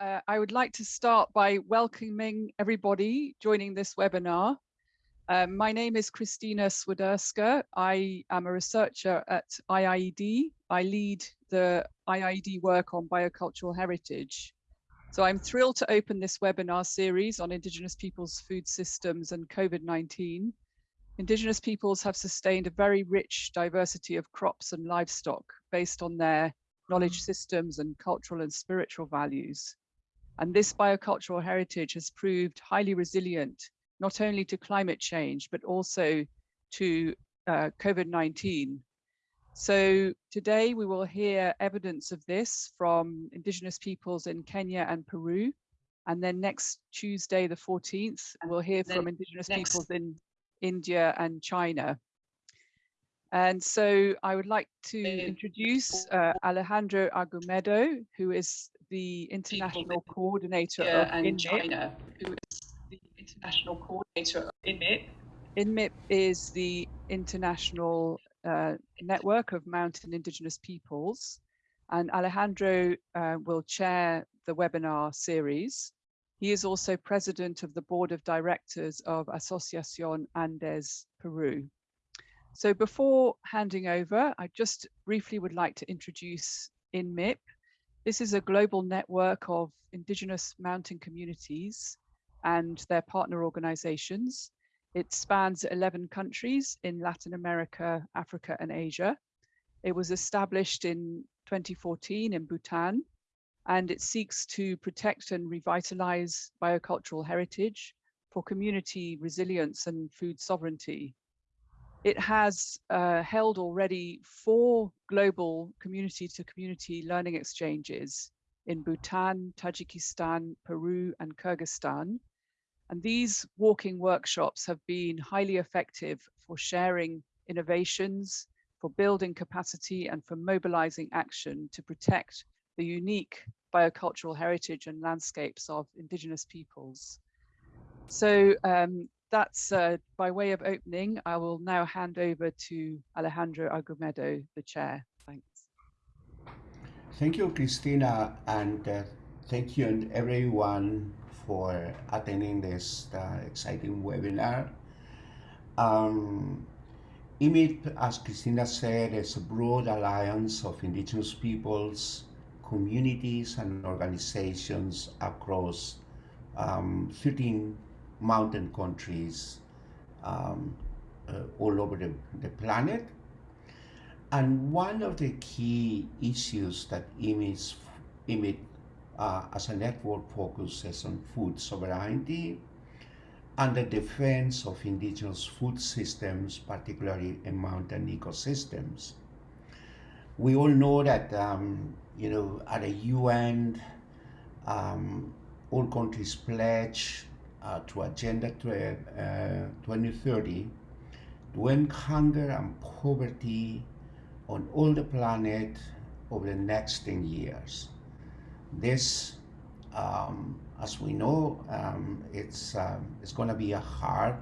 uh, I would like to start by welcoming everybody joining this webinar. Um, my name is Christina Swiderska. I am a researcher at IIED. I lead the IIED work on biocultural heritage. So I'm thrilled to open this webinar series on Indigenous peoples' food systems and COVID-19. Indigenous peoples have sustained a very rich diversity of crops and livestock based on their knowledge systems and cultural and spiritual values. And this biocultural heritage has proved highly resilient, not only to climate change, but also to uh, COVID-19. So today we will hear evidence of this from indigenous peoples in Kenya and Peru. And then next Tuesday, the 14th, we'll hear from indigenous peoples in India and China. And so I would like to introduce uh, Alejandro Argumedo, who is the international coordinator of and China, who is the international coordinator of INMIP. INMIP is the international uh, network of mountain indigenous peoples. And Alejandro uh, will chair the webinar series. He is also president of the board of directors of Asociación Andes Peru. So before handing over, I just briefly would like to introduce INMIP. This is a global network of indigenous mountain communities and their partner organizations. It spans 11 countries in Latin America, Africa, and Asia. It was established in 2014 in Bhutan, and it seeks to protect and revitalize biocultural heritage for community resilience and food sovereignty. It has uh, held already four global community to community learning exchanges in Bhutan, Tajikistan, Peru, and Kyrgyzstan. And these walking workshops have been highly effective for sharing innovations, for building capacity, and for mobilizing action to protect the unique biocultural heritage and landscapes of indigenous peoples. So um, that's uh, by way of opening. I will now hand over to Alejandro Argumedo, the chair. Thanks. Thank you, Christina, and uh, thank you and everyone for attending this uh, exciting webinar. Um, IMIP, as Christina said, is a broad alliance of indigenous peoples, communities, and organizations across um, 13 mountain countries um, uh, all over the, the planet. And one of the key issues that IMIP, IMIP uh, as a network focuses on food sovereignty and the defense of indigenous food systems, particularly in mountain ecosystems. We all know that, um, you know, at the UN, um, all countries pledge uh, to Agenda uh, 2030 to end hunger and poverty on all the planet over the next 10 years. This, um, as we know, um, it's, um, it's going to be a hard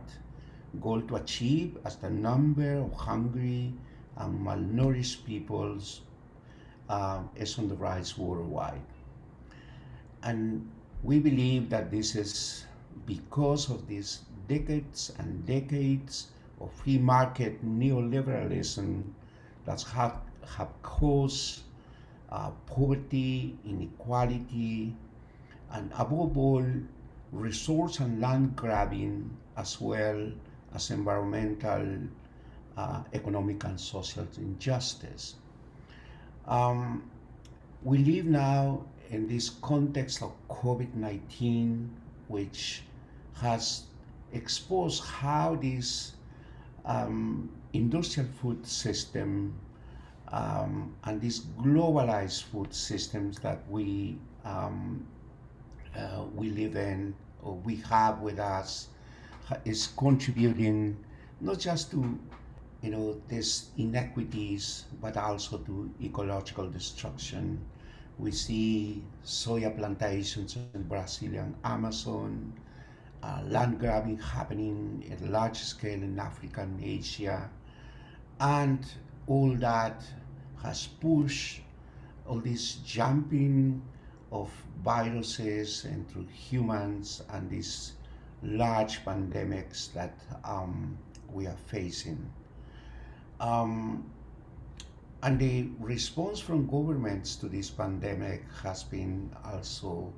goal to achieve as the number of hungry and malnourished peoples uh, is on the rise worldwide. And we believe that this is because of these decades and decades of free market neoliberalism that have, have caused uh, poverty, inequality, and above all, resource and land grabbing, as well as environmental, uh, economic, and social injustice. Um, we live now in this context of COVID-19 which has exposed how this um, industrial food system um, and these globalized food systems that we um, uh, we live in or we have with us is contributing not just to you know these inequities but also to ecological destruction we see soya plantations in Brazilian Amazon, uh, land grabbing happening at large scale in Africa and Asia, and all that has pushed all this jumping of viruses into humans and these large pandemics that um, we are facing. Um, and the response from governments to this pandemic has been also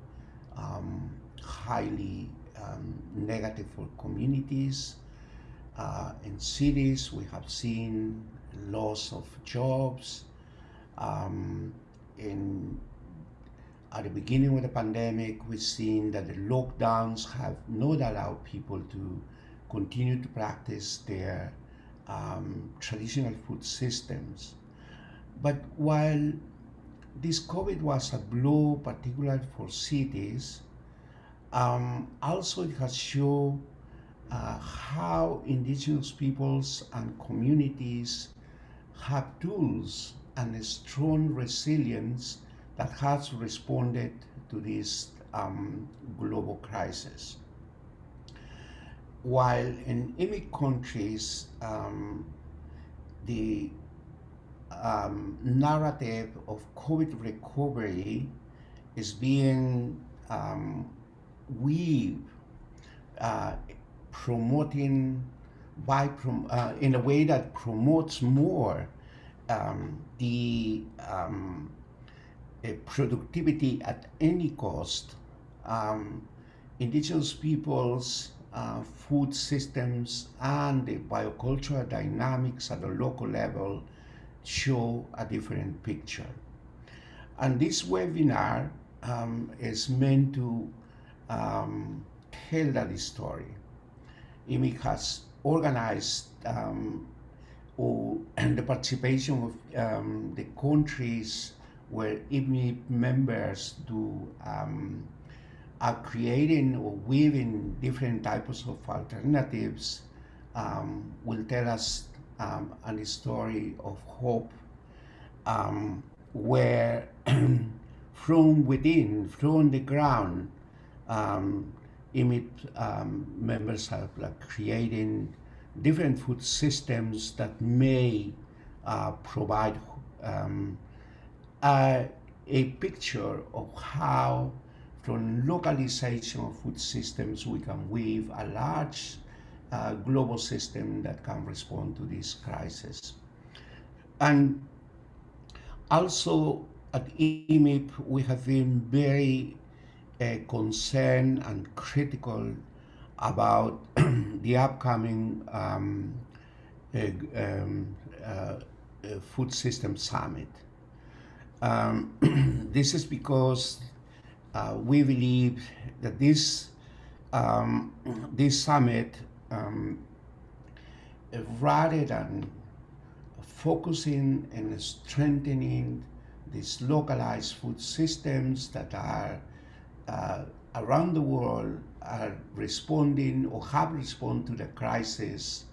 um, highly um, negative for communities. Uh, in cities, we have seen loss of jobs. Um, in at the beginning of the pandemic, we've seen that the lockdowns have not allowed people to continue to practice their um, traditional food systems. But while this COVID was a blow, particularly for cities, um, also it has shown uh, how indigenous peoples and communities have tools and a strong resilience that has responded to this um, global crisis. While in immigrant countries, um, the um, narrative of COVID recovery is being um, weaved, uh, promoting by prom uh, in a way that promotes more um, the um, productivity at any cost. Um, indigenous peoples, uh, food systems, and the biocultural dynamics at the local level show a different picture. And this webinar um, is meant to um, tell that story. IMIP has organized um, or, and the participation of um, the countries where IMIP members do um, are creating or weaving different types of alternatives um, will tell us um, and a story of hope um, where from within, from the ground, um, IMIP um, members are like, creating different food systems that may uh, provide um, a, a picture of how from localization of food systems we can weave a large uh, global system that can respond to this crisis. And also at IMIP, we have been very uh, concerned and critical about the upcoming um, uh, um, uh, food system summit. Um, this is because uh, we believe that this um, this summit um, rather than focusing and strengthening these localized food systems that are uh, around the world are responding or have responded to the crisis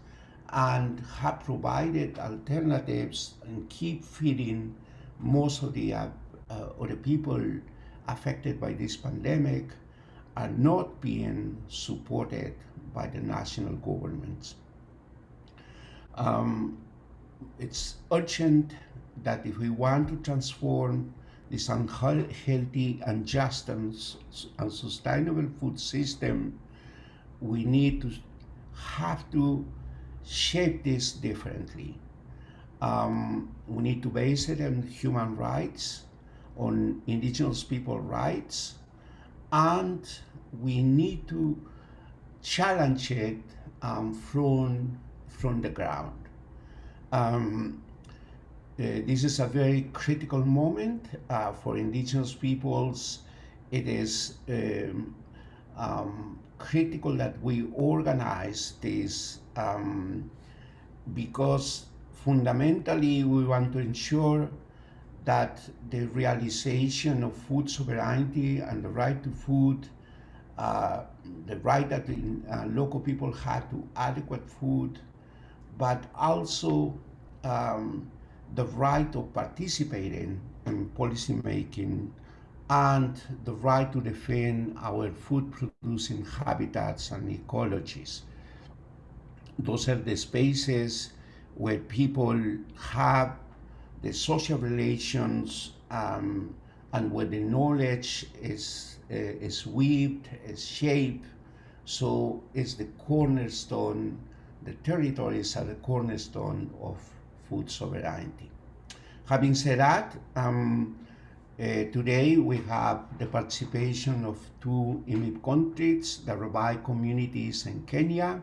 and have provided alternatives and keep feeding most of the, uh, uh, of the people affected by this pandemic are not being supported by the national governments. Um, it's urgent that if we want to transform this unhealthy, unjust, and unsustainable food system, we need to have to shape this differently. Um, we need to base it on human rights, on indigenous people rights, and we need to challenge it um, from, from the ground. Um, uh, this is a very critical moment uh, for indigenous peoples. It is um, um, critical that we organize this um, because fundamentally we want to ensure that the realization of food sovereignty and the right to food, uh, the right that the uh, local people have to adequate food, but also um, the right of participating in policy making and the right to defend our food producing habitats and ecologies. Those are the spaces where people have the social relations um, and where the knowledge is, uh, is weaved, is shaped. So it's the cornerstone, the territories are the cornerstone of food sovereignty. Having said that, um, uh, today we have the participation of two IMIP countries, the Rabai communities in Kenya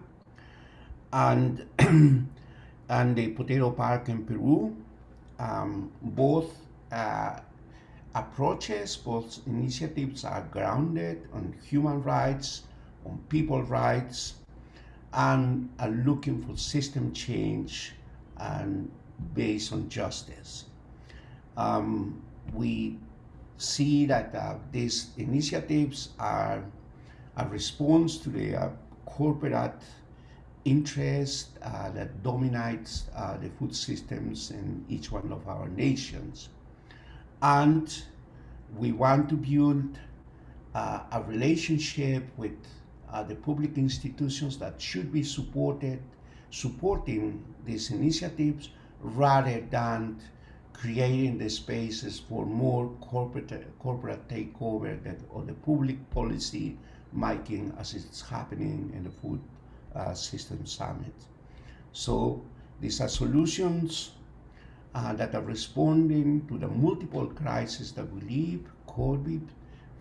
and, and the Potato Park in Peru. Um, both uh, approaches, both initiatives are grounded on human rights, on people rights, and are looking for system change and based on justice. Um, we see that uh, these initiatives are a response to the uh, corporate interest uh, that dominates uh, the food systems in each one of our nations. And we want to build uh, a relationship with uh, the public institutions that should be supported, supporting these initiatives rather than creating the spaces for more corporate corporate takeover that or the public policy making as it's happening in the food uh, system summit. So these are solutions uh, that are responding to the multiple crises that we live, COVID,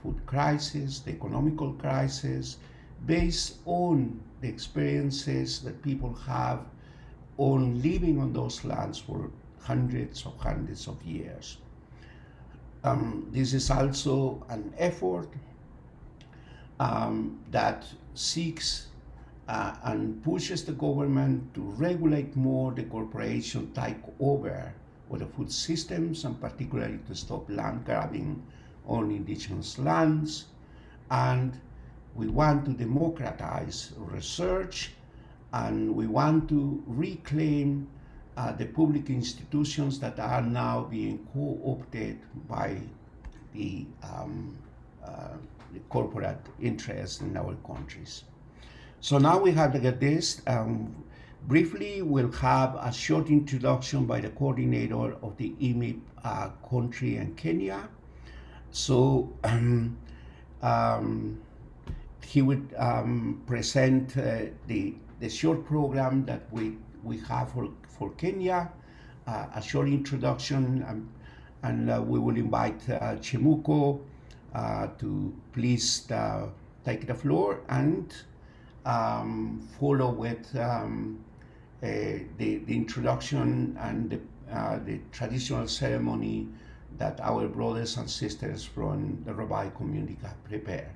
food crisis, the economical crisis, based on the experiences that people have on living on those lands for hundreds of hundreds of years. Um, this is also an effort um, that seeks uh, and pushes the government to regulate more the corporation take over of the food systems and particularly to stop land grabbing on indigenous lands. And we want to democratize research and we want to reclaim uh, the public institutions that are now being co-opted by the, um, uh, the corporate interests in our countries. So now we have the get this. Um, briefly, we'll have a short introduction by the coordinator of the IMIP uh, country in Kenya. So um, um, he would um, present uh, the, the short program that we, we have for, for Kenya, uh, a short introduction, um, and uh, we will invite uh, Chemuko uh, to please take the floor and um, follow with um, uh, the, the introduction and the, uh, the traditional ceremony that our brothers and sisters from the Rabai community have prepared.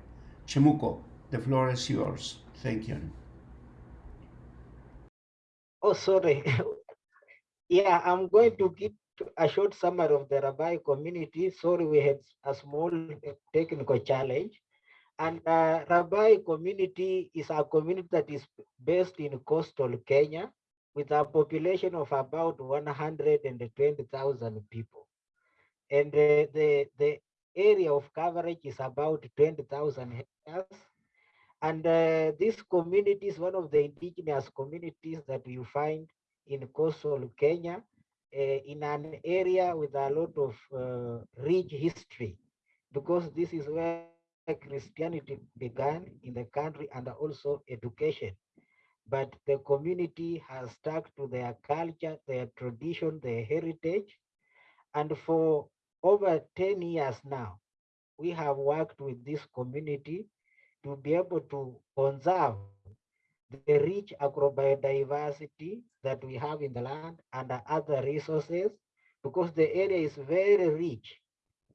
Chemuko, the floor is yours. Thank you. Oh, sorry. yeah, I'm going to give a short summary of the Rabai community. Sorry, we had a small technical challenge. And uh, Rabai community is a community that is based in coastal Kenya with a population of about 120,000 people. And uh, the, the area of coverage is about 20,000 hectares. And uh, this community is one of the indigenous communities that you find in coastal Kenya uh, in an area with a lot of uh, rich history, because this is where Christianity began in the country and also education. But the community has stuck to their culture, their tradition, their heritage. And for over 10 years now, we have worked with this community to be able to conserve the rich agrobiodiversity that we have in the land and other resources because the area is very rich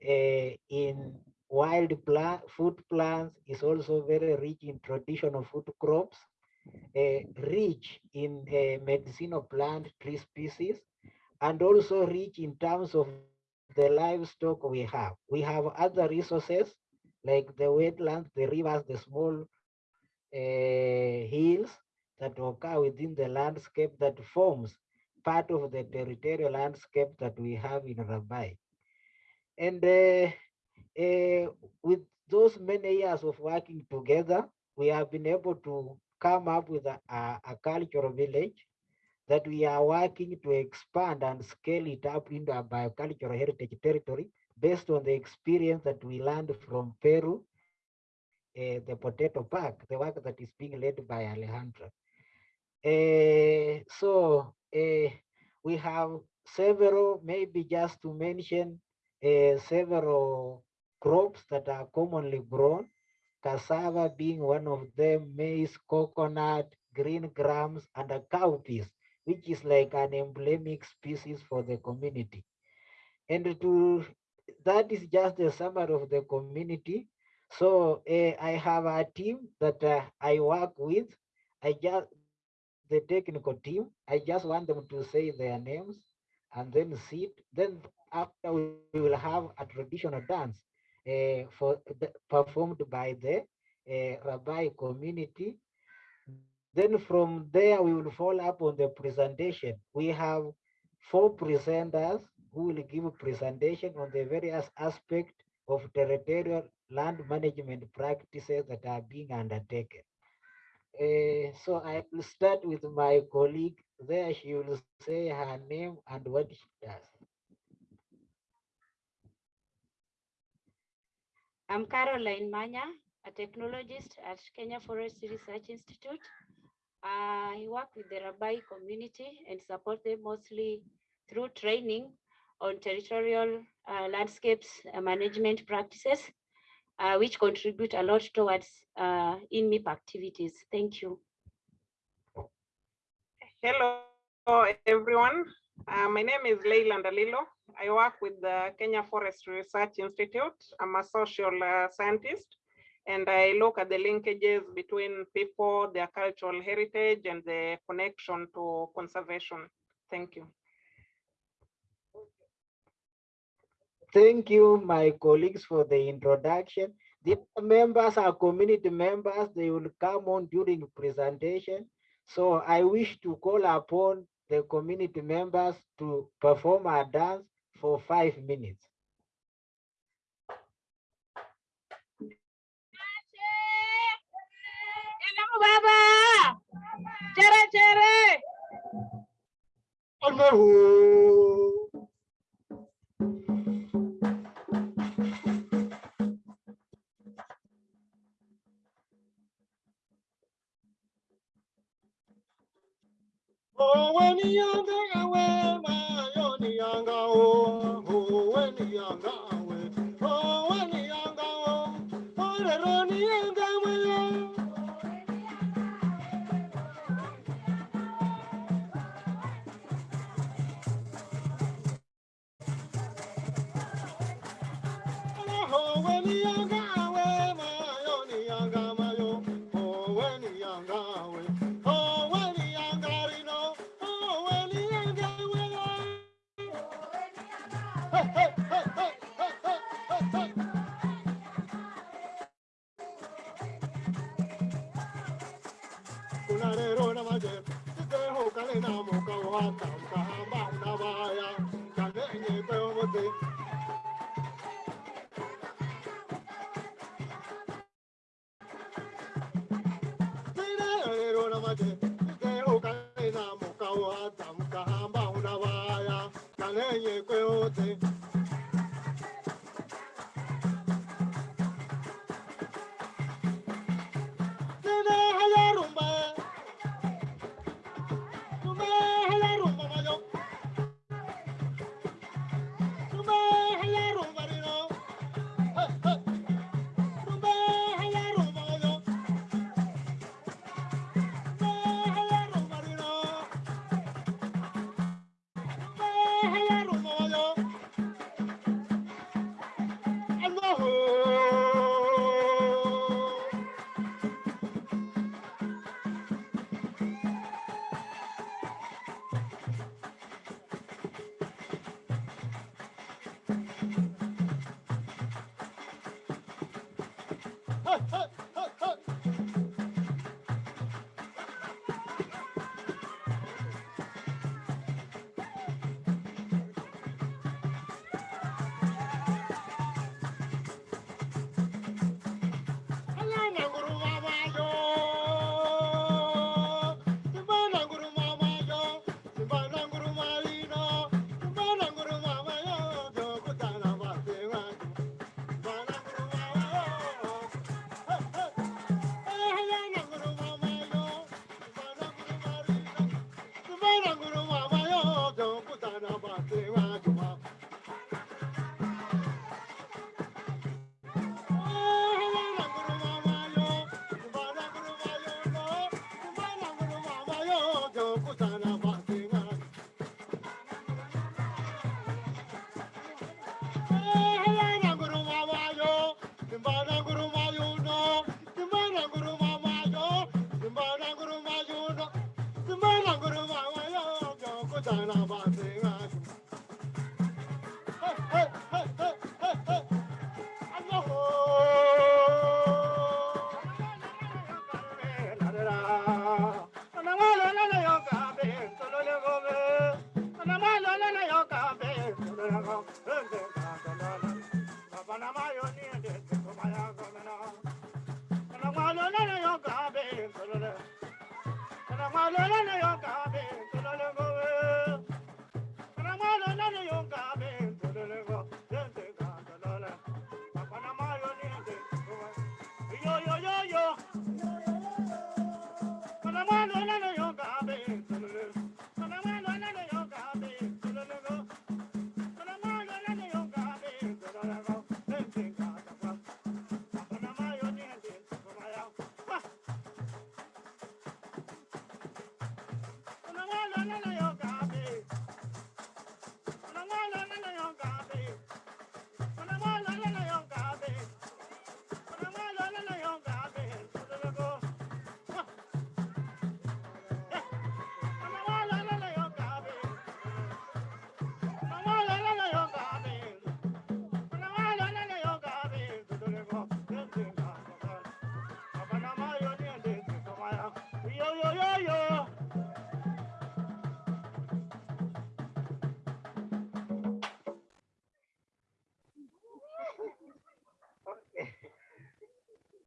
uh, in wild plant food plants is also very rich in traditional food crops uh, rich in uh, medicinal plant tree species and also rich in terms of the livestock we have we have other resources like the wetlands the rivers the small uh, hills that occur within the landscape that forms part of the territorial landscape that we have in Rabai. And uh, with those many years of working together, we have been able to come up with a, a, a cultural village that we are working to expand and scale it up into a biocultural heritage territory based on the experience that we learned from Peru, uh, the potato park, the work that is being led by Alejandro. Uh, so uh, we have several, maybe just to mention several crops that are commonly grown, cassava being one of them, maize, coconut, green grams, and a cowpeas, which is like an emblemic species for the community. And to that is just a summary of the community. So uh, I have a team that uh, I work with. I just the technical team. I just want them to say their names and then sit. Then after we will have a traditional dance for the, performed by the uh, Rabai community. Then from there, we will follow up on the presentation. We have four presenters who will give a presentation on the various aspects of territorial land management practices that are being undertaken. Uh, so I will start with my colleague there. She will say her name and what she does. I'm Caroline Manya, a technologist at Kenya Forest Research Institute. I work with the Rabai community and support them mostly through training on territorial uh, landscapes uh, management practices, uh, which contribute a lot towards uh, INMIP activities. Thank you. Hello, everyone. Uh, my name is Leila Ndalilo. I work with the Kenya Forest Research Institute. I'm a social uh, scientist, and I look at the linkages between people, their cultural heritage, and the connection to conservation. Thank you. Thank you, my colleagues, for the introduction. The members are community members. They will come on during presentation. So I wish to call upon the community members to perform a dance for five minutes. Allahu. Oh, when younger away, my I'm gonna. we.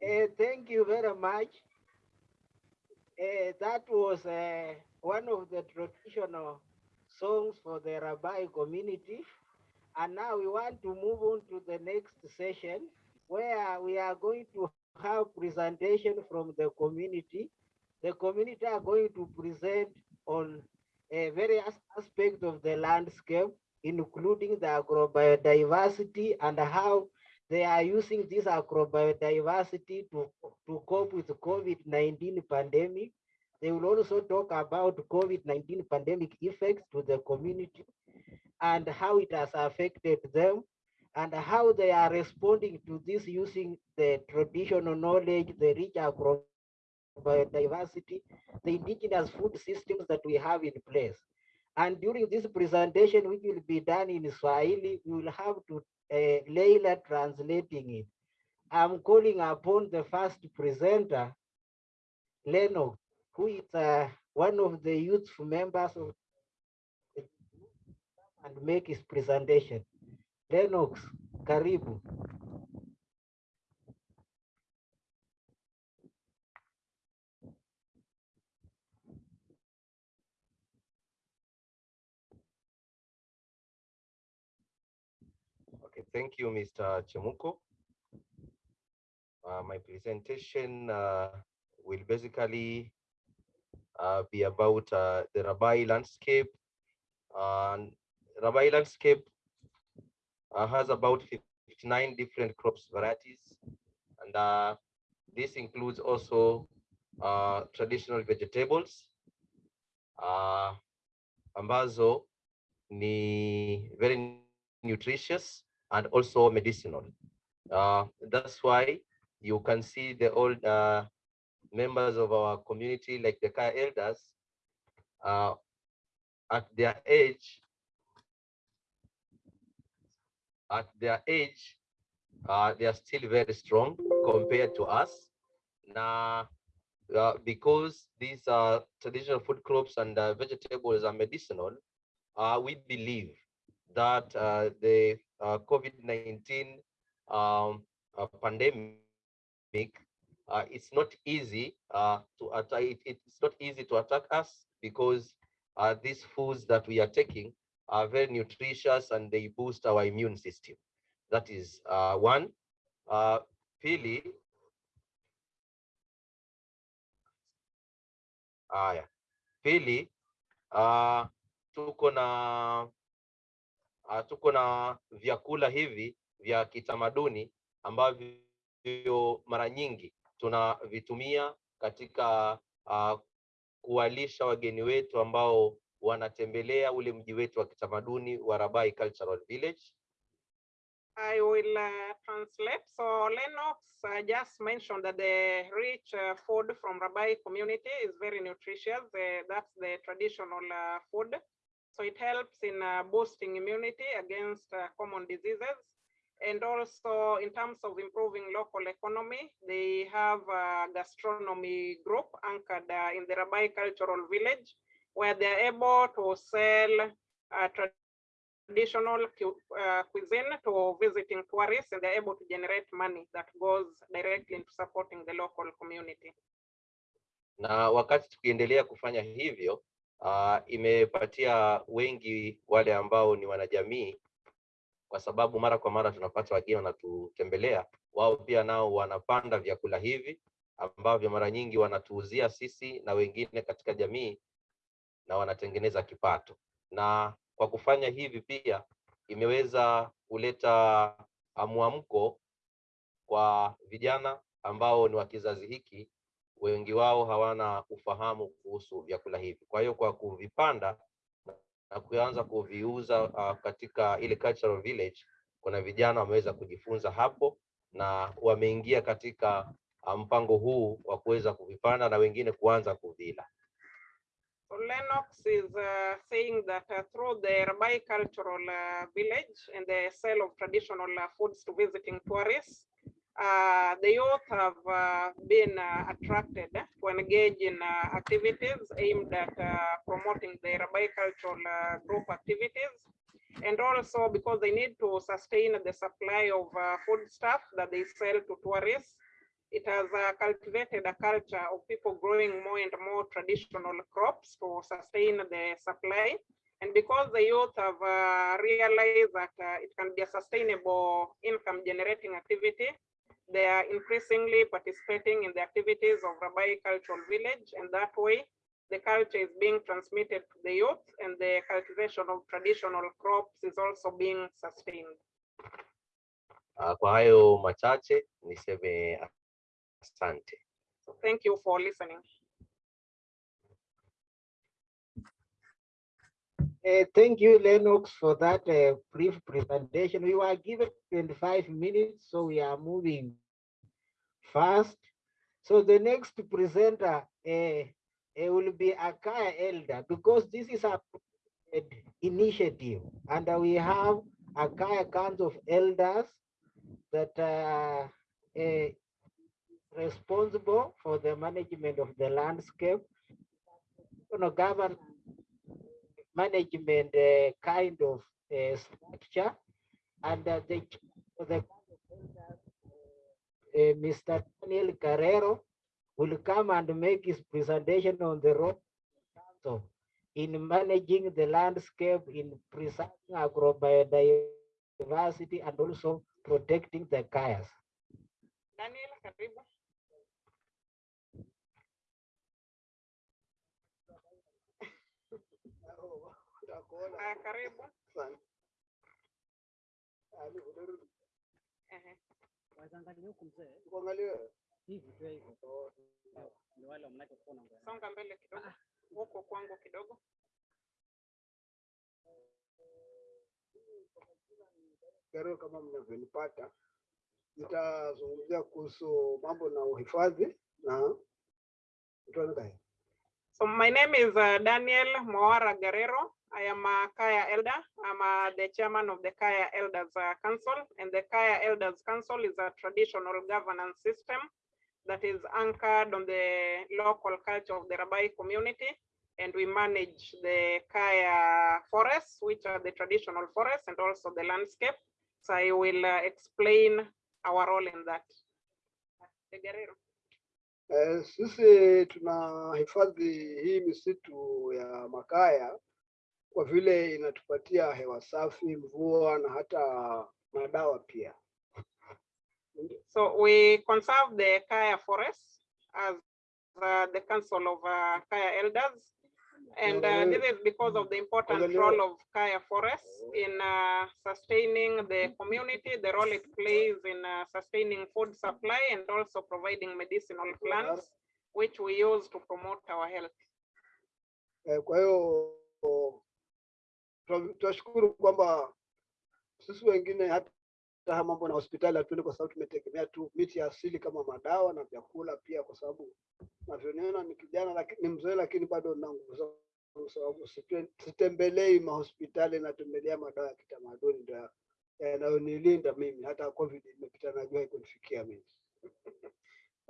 Eh, thank you very much. Eh, that was uh, one of the traditional songs for the Rabai community. And now we want to move on to the next session where we are going to have presentation from the community. The community are going to present on a various aspects of the landscape, including the agrobiodiversity and how they are using this agrobiodiversity to, to cope with the COVID-19 pandemic. They will also talk about COVID-19 pandemic effects to the community and how it has affected them and how they are responding to this using the traditional knowledge, the rich agrobiodiversity, the indigenous food systems that we have in place. And during this presentation, which will be done in Swahili, we will have to uh, Leila translating it. I'm calling upon the first presenter, Leno, who is uh, one of the youthful members of and make his presentation. Lennox, karibu. Okay, thank you, Mr. Chemuko. Uh, my presentation uh, will basically uh, be about uh, the Rabai landscape. And Rabai landscape uh, has about 59 different crops varieties. And uh, this includes also traditional vegetables ambazo ni very nutritious and also medicinal. Uh, that's why you can see the old uh, members of our community, like the Kaya elders, uh, at their age, at their age, uh, they are still very strong compared to us. Now, uh, because these are traditional food crops and uh, vegetables are medicinal, we believe that the COVID-19 um, uh, pandemic, uh, it's not easy uh, to attack. It, it's not easy to attack us because uh, these foods that we are taking are very nutritious and they boost our immune system. That is uh, one. Uh, pili, haya, pili, uh, tuko na uh, tuko na vyakula hivi vya kitamaduni ambavyo mara nyingi tunavitumia katika uh, kuwalisha wageni wetu ambao wanatembelea ule mji wetu wa kitamaduni wa Rabai Cultural Village. I will uh, translate. So Lennox uh, just mentioned that the rich uh, food from Rabai community is very nutritious. Uh, that's the traditional uh, food. So it helps in uh, boosting immunity against uh, common diseases. And also in terms of improving local economy, they have a gastronomy group anchored uh, in the Rabai Cultural Village, where they're able to sell uh, traditional uh, cuisine to visiting tourists, and they're able to generate money that goes directly into supporting the local community. na wakati tukiendelea kufanya hivyo uh, imepatia wengi wale ambao ni wanajamii, kwa sababu mara kwa mara tunapata wageni wanatutembelea, wao pia nao wanapanda vyakula hivi ambavyo mara nyingi wanatuuzia sisi na wengine katika jamii na wanatengeneza kipato. Na kwa kufanya hivi pia imeweza kuleta mwamko kwa vijana ambao ni wa kizazi hiki, wengi wao hawana ufahamu kuhusu vyakula hivi. Kwa hiyo kwa kuvipanda na kuanza kuviuza uh, katika ile cultural village, kuna vijana wameweza kujifunza hapo na wameingia katika uh, mpango huu wa kuweza kuvipanda na wengine kuanza kuvila. So Lennox is uh, saying that uh, through the Rabai Cultural uh, Village and the sale of traditional uh, foods to visiting tourists, uh, the youth have uh, been uh, attracted to engage in uh, activities aimed at uh, promoting their Rabai cultural uh, group activities. And also because they need to sustain the supply of uh, food stuff that they sell to tourists, it has cultivated a culture of people growing more and more traditional crops to sustain the supply. And because the youth have realized that it can be a sustainable income generating activity, they are increasingly participating in the activities of Rabai Cultural Village. And that way, the culture is being transmitted to the youth and the cultivation of traditional crops is also being sustained. Uh, kwa hayo machache niseme asante. So thank you for listening. Uh, thank you, Lennox, for that uh, brief presentation. We were given 25 minutes, so we are moving fast. So the next presenter uh, uh, will be a Kaya Elder because this is a initiative. And we have a Kaya Council of Elders that are uh, responsible for the management of the landscape, you know, govern management uh, kind of uh, structure. And uh, the, the uh, Mr. Daniel Carrero will come and make his presentation on the role council in managing the landscape, in preserving agrobiodiversity and also protecting the kayas. Daniel, Waweza huku mzee. Uangalie. Hivi tu hivyo. Oh, oh, oh. Ndio wale mnachokuwa na ngoja. Songa mbele kidogo. Ah. Huko kwangu kidogo. Leo kama mnavyonipata, nitazungumzia kuhusu mambo na uhifadhi na mtuangae So my name is uh, Daniel Moara Guerrero. I am a Kaya Elder. I'm uh, the chairman of the Kaya Elders uh, Council, and the Kaya Elders Council is a traditional governance system that is anchored on the local culture of the Rabai community. And we manage the Kaya forests, which are the traditional forests, and also the landscape. So I will uh, explain our role in that. Guerrero. Eh, sisi tunahifadhi hii misitu ya makaya kwa vile inatupatia hewa safi, mvua na hata madawa pia. So we conserve the Kaya forest as uh, the Council of uh, Kaya Elders. And uh, this is because of the important role of Kaya forests in uh, sustaining the community, the role it plays in uh, sustaining food supply and also providing medicinal plants, which we use to promote our health. Eh, Kwa hiyo tuna- tunashukuru kwamba sisi wengine hata haya mambo na hospitali hatuendi kwa sababu tumetegemea tu miti ya asili kama madawa na vyakula pia, kwa sababu navyoniona ni kijana lakini ni mzee, lakini bado na nguvu zangu, kwa sababu sitembelei mahospitali, natembelea madawa ya kitamaduni ndio yanayonilinda mimi. Hata COVID imepita, najua ikunifikia mimi.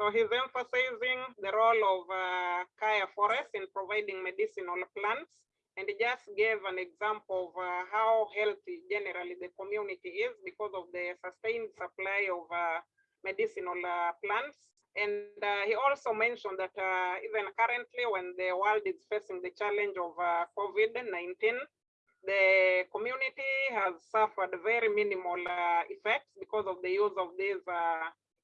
So he's emphasizing the role of uh, Kaya Forest in providing medicinal plants. And just gave an example of uh, how healthy generally the community is because of the sustained supply of uh, medicinal uh, plants And uh, he also mentioned that uh, even currently, when the world is facing the challenge of uh, COVID-19, the community has suffered very minimal effects because of the use of these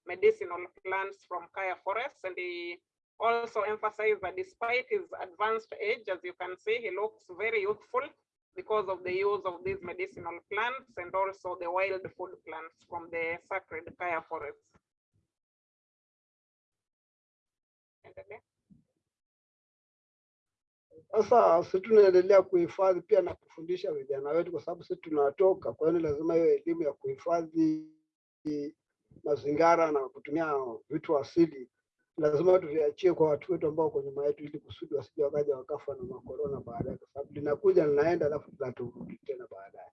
medicinal plants from Kaya Forest. And he also emphasized that despite his advanced age, as you can see, he looks very youthful because of the use of these medicinal plants and also the wild food plants from the sacred Kaya Forest. Sasa sisi tunaendelea kuhifadhi pia na kufundisha vijana wetu, kwa sababu sisi tunatoka. Kwa hiyo lazima hiyo elimu ya kuhifadhi mazingira na kutumia vitu asili lazima tuviachie kwa watu wetu ambao wako nyuma yetu, ili kusudi wasije wakaja wakafa na makorona baadaye, kwa sababu linakuja linaenda, alafu tunaturudi tena baadaye.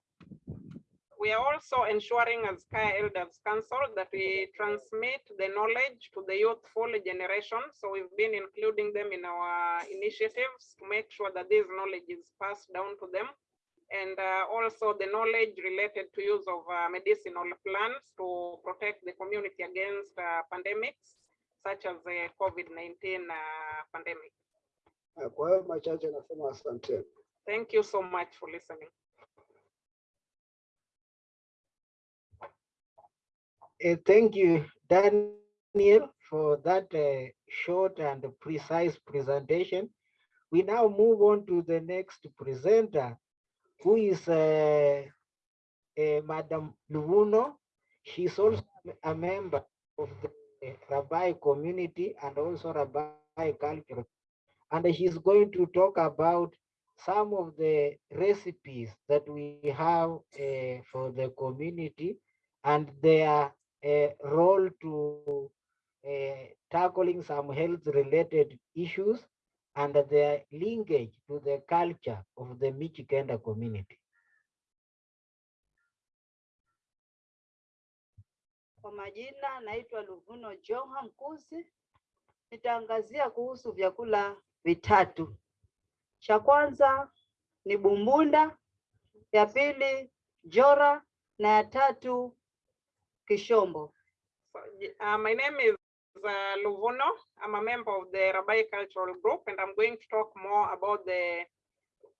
We are also ensuring as Kaya Elders Council that we transmit the knowledge to the youthful generation. So we've been including them in our initiatives to make sure that this knowledge is passed down to them. And uh, also the knowledge related to use of uh, medicinal plants to protect the community against uh, pandemics such as the COVID-19 uh, pandemic. Kwa hiyo machache nasema asante. Thank you so much for listening. Uh, thank you, Daniel, for that uh, short and precise presentation. We now move on to the next presenter, who is uh, uh, Madam Luvuno. She's also a member of the Rabai community and also Rabai culture. And he's going to talk about some of the recipes that we have uh, for the community and their uh, role to uh, tackling some health related issues and their linkage to the culture of the Mijikenda community. Kwa majina naitwa Luvuno Joha Mkuzi. Nitaangazia kuhusu vyakula vitatu. Cha kwanza ni bumbunda, ya pili jora na ya tatu kishombo. So, uh, my name is uh, Luvuno. I'm a member of the Rabai Cultural Group, and I'm going to talk more about the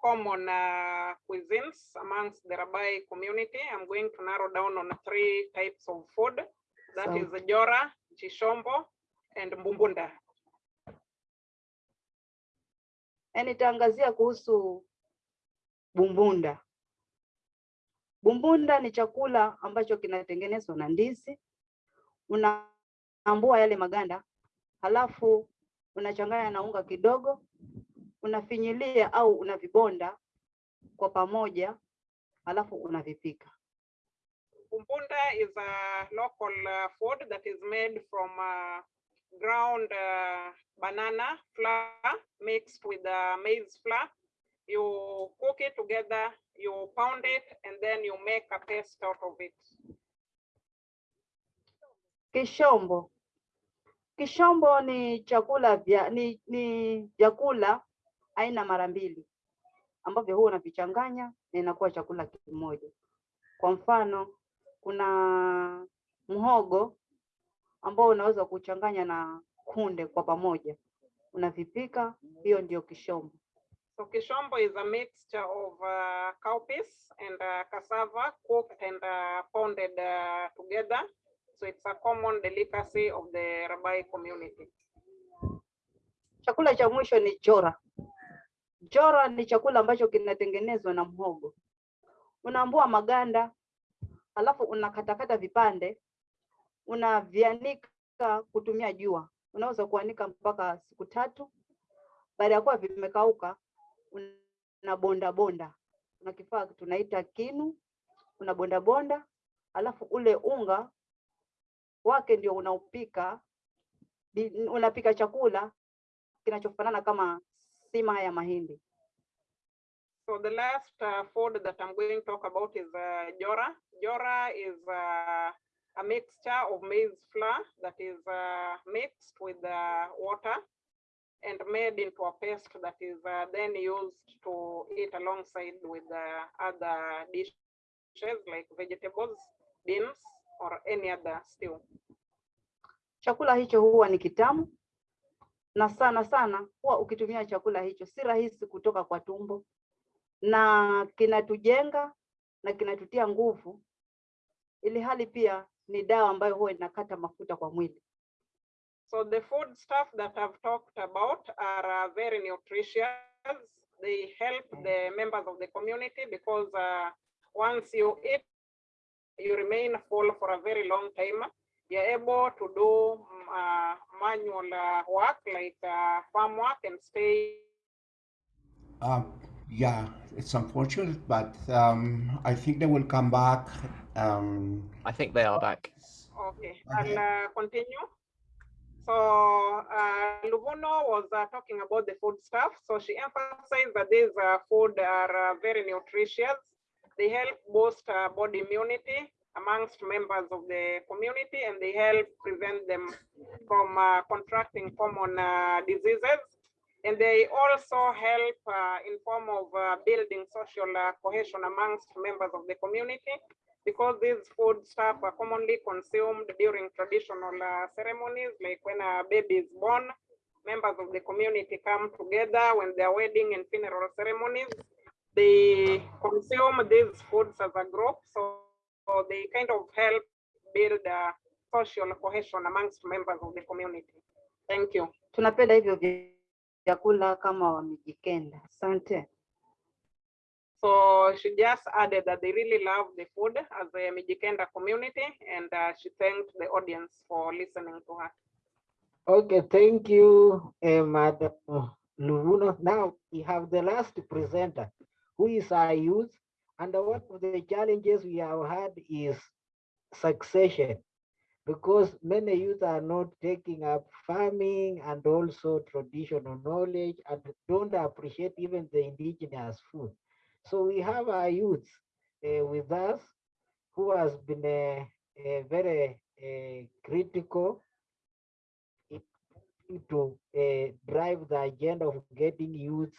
common uh, cuisines amongst the Rabbi community. I'm going to narrow down on three types of food. That is Sound. jora, chishombo, and mbumbunda. Na nitaangazia kuhusu bumbunda. Bumbunda ni chakula ambacho kinatengenezwa na ndizi. Unaambua yale maganda, halafu unachanganya na unga kidogo, unafinyilia au unavibonda kwa pamoja, halafu unavipika. Bumbunda is a local uh, food that is made from uh, ground uh, banana flour mixed with maize flour. You cook it together, you pound it, and then you make a paste out of it. Kishombo. Kishombo ni chakula vya ni, ni vyakula aina mara mbili ambavyo huwa unavichanganya na inakuwa chakula kimoja. Kwa mfano, kuna mhogo ambao unaweza kuchanganya na kunde kwa pamoja, unavipika, hiyo ndio kishombo. So kishombo is a mixture of uh, cowpeas and uh, cassava cooked and uh, pounded uh, together. So it's a common delicacy of the Rabai community. Chakula cha mwisho ni jora. Jora ni chakula ambacho kinatengenezwa na mhogo. Unaambua maganda, alafu unakatakata vipande, unavianika kutumia jua. Unaweza kuanika mpaka siku tatu. Baada ya kuwa vimekauka, unabonda bonda. una kifaa tunaita kinu, unabonda bonda, alafu ule unga wake ndio unaupika, unapika chakula kinachofanana kama sima ya mahindi. So the last uh, food that I'm going to talk about is uh, jora. Jora is uh, a mixture of maize flour that is uh, mixed with uh, water and made into a paste that is uh, then used to eat alongside with other dishes like vegetables, beans, or any other stew. chakula hicho huwa ni kitamu na sana sana huwa ukitumia chakula hicho si rahisi kutoka kwa tumbo na kinatujenga na kinatutia nguvu, ili hali pia ni dawa ambayo huwa inakata mafuta kwa mwili. So the food stuff that I've talked about are uh, very nutritious. They help the members of the community because uh, once you eat, you remain full for a very long time. You're able to do mm, uh, manual uh, work like uh, farm work and stay Um, yeah, it's unfortunate, but um, I think they will come back. Um, I think they are back. Okay, Okay. I'll uh, continue. So uh, Luvuno was uh, talking about the food stuff. So she emphasized that these uh, food are uh, very nutritious. They help boost uh, body immunity amongst members of the community, and they help prevent them from uh, contracting common uh, diseases. And they also help uh, in form of uh, building social uh, cohesion amongst members of the community because these food stuff are commonly consumed during traditional uh, ceremonies, like when a baby is born, members of the community come together when their wedding and funeral ceremonies. They consume these foods as a group, so, so they kind of help build social cohesion amongst members of the community. Thank you. Vyakula kama wamejikenda. Asante. So she just added that they really love the food as a Mijikenda community, and uh, she thanked the audience for listening to her. Okay, thank you, uh, Madam Luvuno. Now we have the last presenter, who is our youth. And one of the challenges we have had is succession, because many youth are not taking up farming and also traditional knowledge and don't appreciate even the indigenous food. So we have our youth uh, with us who has been uh, uh, very uh, critical to drive the agenda of getting youth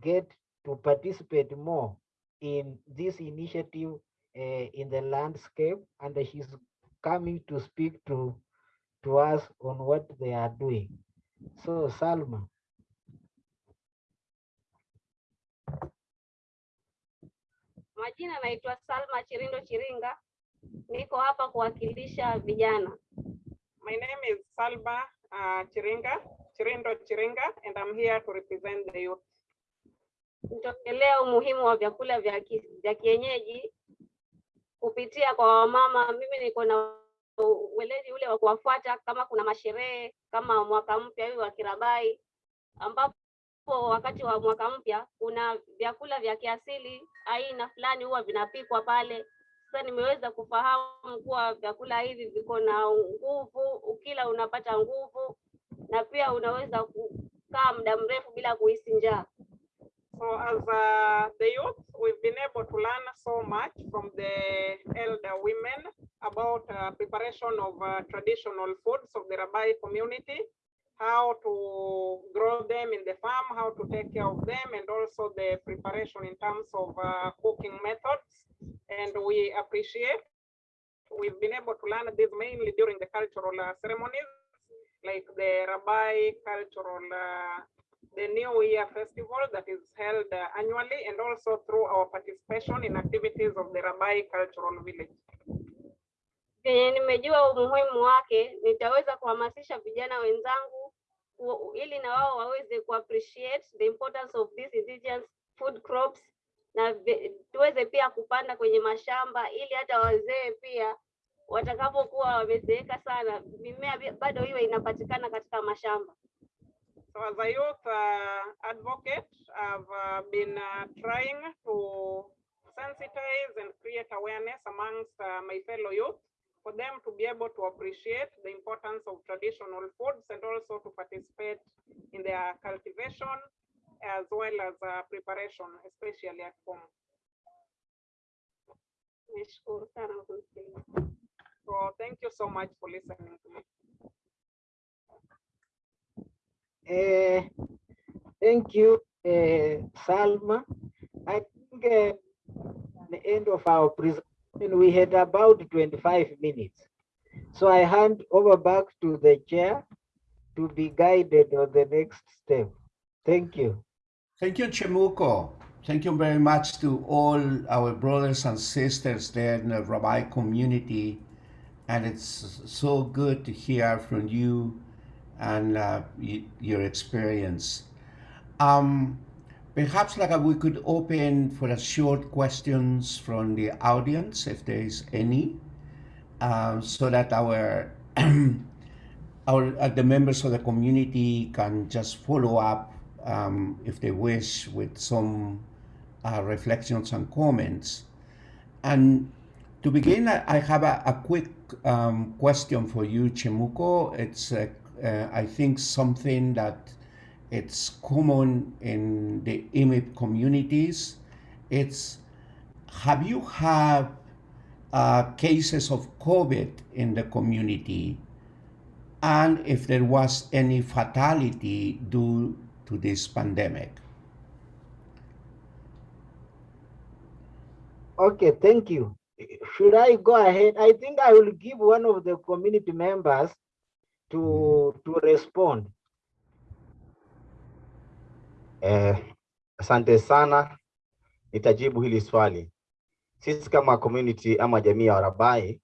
get to participate more in this initiative in the landscape and she's coming to speak to to us on what they are doing so salma Majina naitwa Salma Chirindo Chiringa, niko hapa kuwakilisha vijana. My name is Salma uh, Chiringa, Chirindo Chiringa, and I'm here to represent the youth. Nitaongelea umuhimu wa vyakula vya, vya kienyeji kupitia kwa wamama. Mimi niko na uweledi ule wa kuwafuata kama kuna masherehe kama mwaka mpya huu wa Kirabai, ambapo wakati wa mwaka mpya kuna vyakula vya kiasili aina fulani huwa vinapikwa pale. Sasa nimeweza kufahamu kuwa vyakula hivi viko na nguvu, ukila unapata nguvu na pia unaweza kukaa muda mrefu bila kuhisi njaa. So as uh, the youth, we've been able to learn so much from the elder women about uh, preparation of uh, traditional foods of the Rabai community, how to grow them in the farm, how to take care of them, and also the preparation in terms of uh, cooking methods. And we appreciate, we've been able to learn this mainly during the cultural uh, ceremonies, like the Rabai cultural uh, the New Year festival that is held uh, annually and also through our participation in activities of the Rabai Cultural Village. Venye nimejua umuhimu wake, nitaweza kuhamasisha vijana wenzangu ili na wao waweze kuappreciate the importance of these indigenous food crops na tuweze pia kupanda kwenye mashamba ili hata wazee pia watakapokuwa wamezeeka sana, mimea bado iwe inapatikana katika mashamba. So as a youth uh, advocate, I've uh, been uh, trying to sensitize and create awareness amongst uh, my fellow youth for them to be able to appreciate the importance of traditional foods and also to participate in their cultivation as well as uh, preparation, especially at home. Nashukuru sana kwa kunisikiliza. So thank you so much for listening to me. Uh, thank you uh, salma i think uh, the end of our presentation we had about 25 minutes So I hand over back to the chair to be guided on the next step. Thank you. Thank you, Chemuko. Thank you very much to all our brothers and sisters there in the Rabai community. And it's so good to hear from you and uh, your experience. Um, perhaps like uh, we could open for a short questions from the audience, if there is any, um, so that our our uh, the members of the community can just follow up um, if they wish with some uh, reflections and comments. And to begin, I, have a, a quick um, question for you, Chemuko. It's uh, uh, I think something that it's common in the IMIP communities. It's have you had uh, cases of COVID in the community? and if there was any fatality due to this pandemic. Okay, thank you. Should I go ahead? I think I will give one of the community members to, to respond. Eh, asante sana, nitajibu hili swali. Sisi kama community ama jamii ya Warabai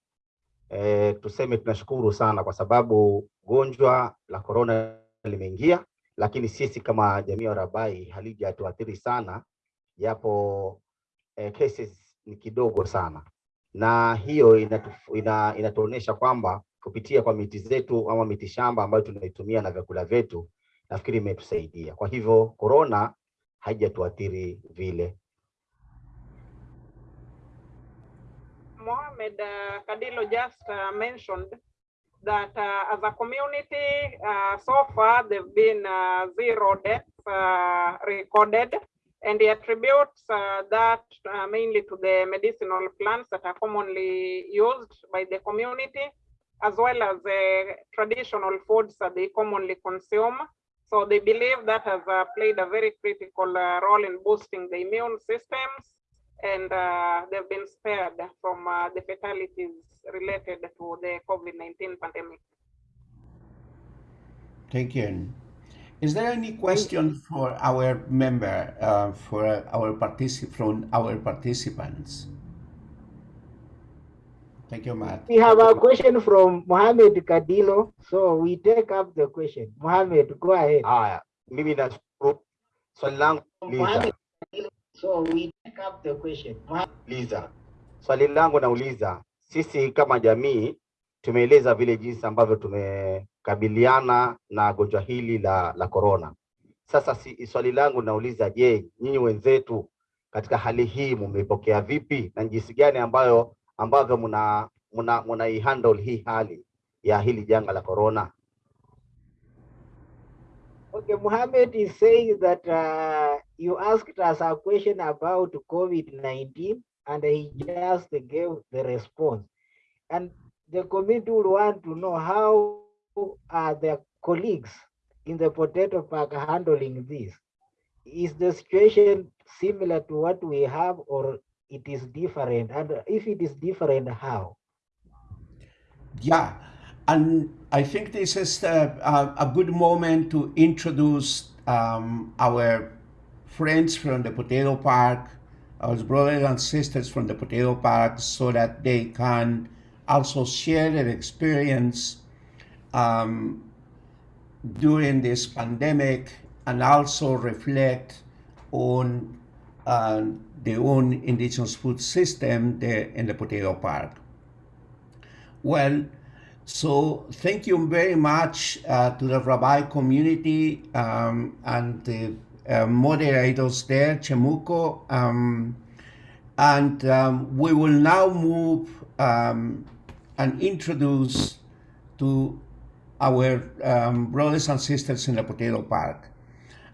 eh, tuseme tunashukuru sana kwa sababu gonjwa la corona limeingia, lakini sisi kama jamii ya Warabai halijatuathiri sana, japo eh, cases ni kidogo sana, na hiyo inatuonyesha ina, ina kwamba kupitia kwa miti zetu ama miti shamba ambayo tunaitumia na vyakula vyetu nafikiri imetusaidia. Kwa hivyo korona haijatuathiri vile. Mohamed uh, Kadilo just uh, mentioned that uh, as a community, uh, so far there've been uh, zero deaths uh, recorded, and he attributes uh, that uh, mainly to the medicinal plants that are commonly used by the community, as well as the traditional foods that they commonly consume. So they believe that has uh, played a very critical uh, role in boosting the immune systems and uh, they've been spared from uh, the fatalities related to the COVID-19 pandemic. Thank you. Is there any question for our member, uh, for our particip from our participants? Thank you, Matt. We have a question from Mohammed Kadilo, so we take up the question. Mohammed, go ahead. Haya, mimi nashukuru. Swali langu Liza. nauliza, So we take up the question. Mohammed, uliza. Swali langu nauliza, sisi kama jamii tumeeleza vile jinsi ambavyo tumekabiliana na gonjwa hili la la corona. Sasa si, swali langu nauliza, je, nyinyi wenzetu katika hali hii mumepokea vipi na jinsi gani ambayo ambavyo mna mna mnaihandle hii hali ya hili janga la corona? Okay, Mohammed is saying that uh, you asked us a question about COVID-19 and he just gave the response. And the committee would want to know how are their colleagues in the potato park handling this? Is the situation similar to what we have or it is different? And if it is different, how? Yeah, and I think this is a, a, a good moment to introduce um, our friends from the Potato Park, our brothers and sisters from the Potato Park, so that they can also share their experience um, during this pandemic and also reflect on uh, their own indigenous food system there in the Potato Park. Well, so thank you very much uh, to the Rabai community um, and the uh, moderators there, Chemuko. Um, and um, we will now move um, and introduce to our um, brothers and sisters in the Potato Park.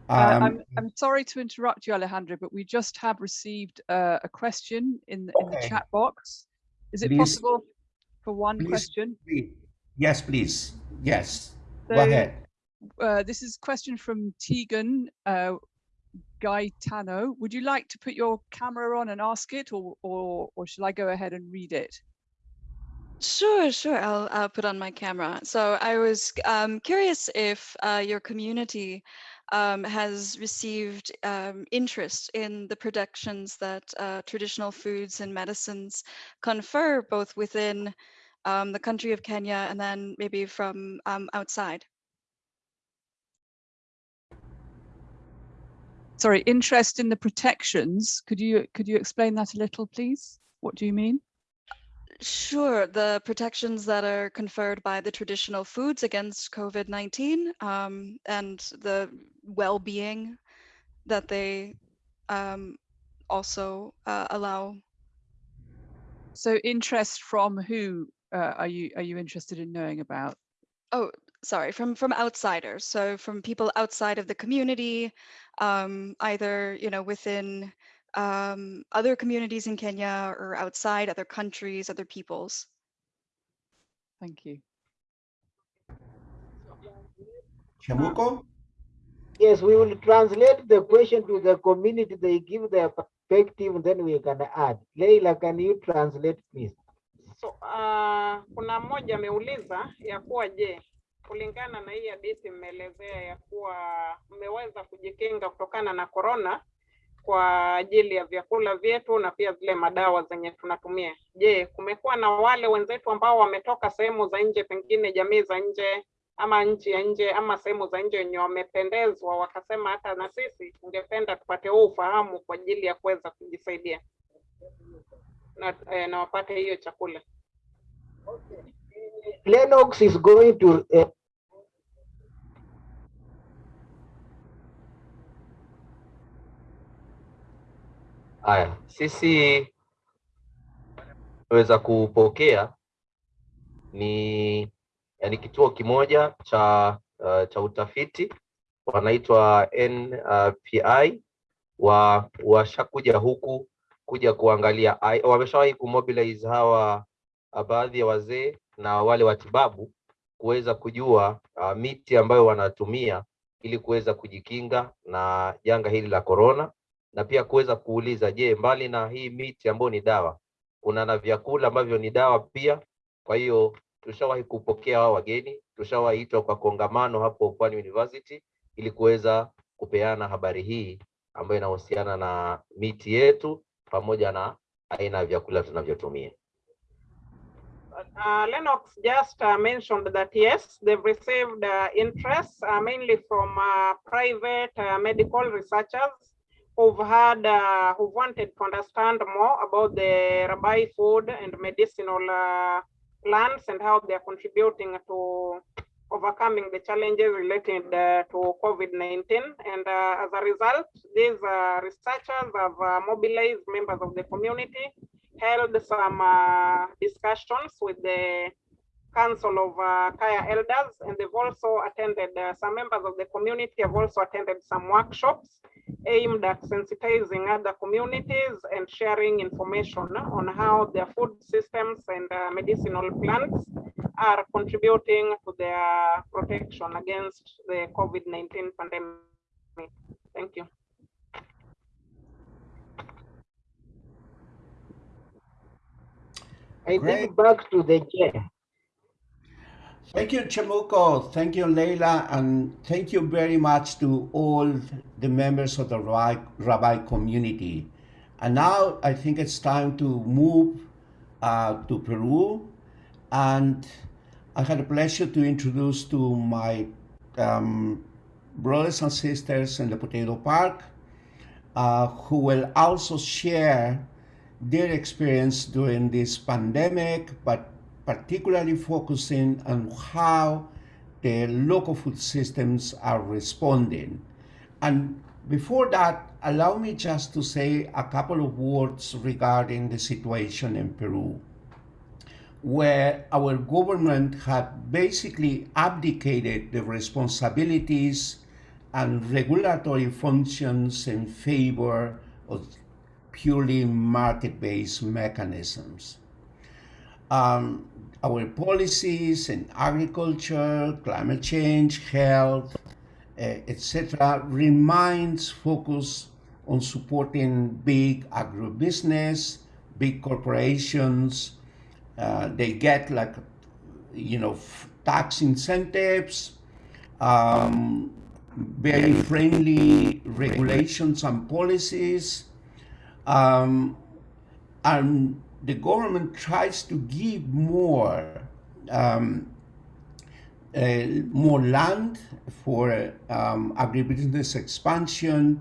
Uh, Um, I'm, I'm sorry to interrupt you, Alejandro, but we just have received uh, a question in, the- in the chat box. Is it Please- possible for one please- question? please- yes, please. Yes, go ahead. Uh, this is a question from Tegan uh, Gaetano. Would you like to put your camera on and ask it, or, or, or shall I go ahead and read it? Sure, sure. I'll, I'll put on my camera. So I was um, curious if uh, your community um, has received um, interest in the protections that uh, traditional foods and medicines confer both within um, the country of Kenya and then maybe from um, outside. Sorry, interest in the protections. Could you could you explain that a little, please? What do you mean? Sure, the protections that are conferred by the traditional foods against COVID-19 um, and the well-being that they um, also uh, allow. So interest from who uh, are you are you interested in knowing about? Oh, sorry, from from outsiders. So from people outside of the community, um, either you know within um, other communities in Kenya or outside other countries, other peoples. Thank you. Chamuko? Yes, we will translate the question to the community. They give their perspective, then we can add. Leila, can you translate, please? So, uh, kuna mmoja ameuliza ya kuwa je, kulingana na hii hadithi mmeelezea ya kuwa mmeweza kujikinga kutokana na korona kwa ajili ya vyakula vyetu na pia zile madawa zenye tunatumia. Je, kumekuwa na wale wenzetu ambao wametoka sehemu za nje, pengine jamii za nje ama nchi ya nje ama sehemu za nje wenye wamependezwa wakasema hata na sisi tungependa tupate huu ufahamu kwa ajili ya kuweza kujisaidia na, eh, na wapate hiyo chakula. Okay. Lennox is going to uh, Haya, sisi weza kupokea ni yani kituo kimoja cha uh, cha utafiti wanaitwa NPI wa washakuja huku kuja kuangalia, wameshawahi kumobilize hawa uh, baadhi ya wazee na wale watibabu kuweza kujua uh, miti ambayo wanatumia ili kuweza kujikinga na janga hili la corona na pia kuweza kuuliza, je, mbali na hii miti ambayo ni dawa, kuna na vyakula ambavyo ni dawa pia. Kwa hiyo tushawahi kupokea hao wageni, tushawaitwa kwa kongamano hapo Pwani University ili kuweza kupeana habari hii ambayo inahusiana na miti yetu pamoja na aina ya vyakula tunavyotumia. Uh, Lennox just uh, mentioned that yes, they've received uh, interest uh, mainly from uh, private uh, medical researchers who've had uh, who wanted to understand more about the Rabai food and medicinal uh, plants and how they are contributing to overcoming the challenges related uh, to COVID-19. And uh, as a result, these uh, researchers have uh, mobilized members of the community held some discussions with the Council of uh, Kaya Elders, and they've also attended, uh, some members of the community have also attended some workshops aimed at sensitizing other communities and sharing information on how their food systems and uh, medicinal plants are contributing to their protection against the COVID-19 pandemic. Thank you. I Great. give back to the chair. Thank you, Chamuko. Thank you, Leila. And thank you very much to all the members of the Rabai, Rabai community. And now I think it's time to move uh, to Peru. And I had the pleasure to introduce to my um, brothers and sisters in the Potato Park, uh, who will also share their experience during this pandemic, but particularly focusing on how the local food systems are responding. And before that, allow me just to say a couple of words regarding the situation in Peru, where our government had basically abdicated the responsibilities and regulatory functions in favor of purely market-based mechanisms. Um, our policies in agriculture, climate change, health, uh, etc., remains focused on supporting big agribusiness, big corporations, uh, they get like, you know, tax incentives, um, very friendly regulations and policies, um, and the government tries to give more um, uh, more land for um, agribusiness expansion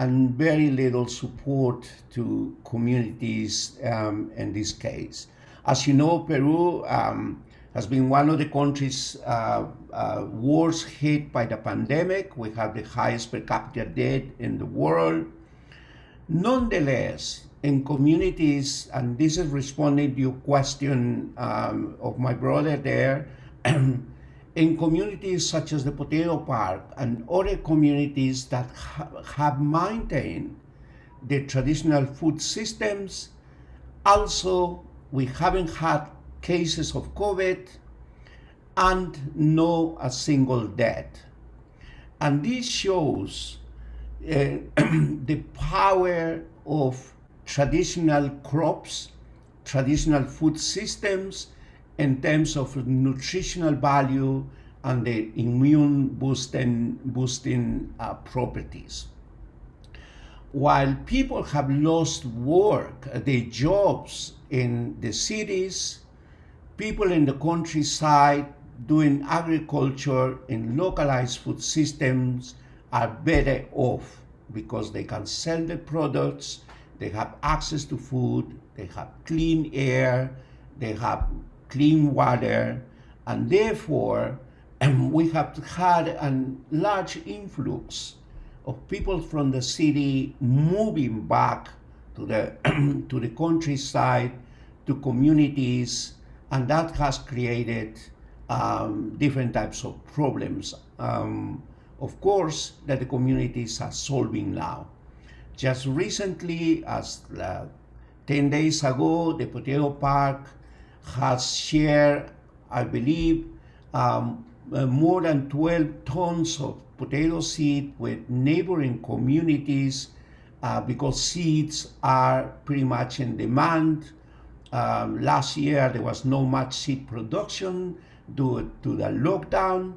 and very little support to communities um, in this case. As you know, Peru um, has been one of the countries uh, uh, worst hit by the pandemic. We have the highest per capita debt in the world. Nonetheless, in communities, and this is responding to your question um, of my brother there, in communities such as the Potato Park and other communities that ha have maintained the traditional food systems, also we haven't had cases of COVID and no a single death. And this shows uh, the power of traditional crops, traditional food systems, in terms of nutritional value and the immune boosting, boosting uh, properties. While people have lost work, uh, their jobs in the cities, people in the countryside doing agriculture in localized food systems are better off because they can sell the products, they have access to food, they have clean air, they have clean water, and therefore um, we have had a large influx of people from the city moving back to the to the countryside, to communities, and that has created um, different types of problems. Um, of course, that the communities are solving now. Just recently, as uh, 10 days ago, the Potato Park has shared, I believe, um, uh, more than 12 tons of potato seed with neighboring communities uh, because seeds are pretty much in demand. Um, last year, there was no much seed production due to the lockdown,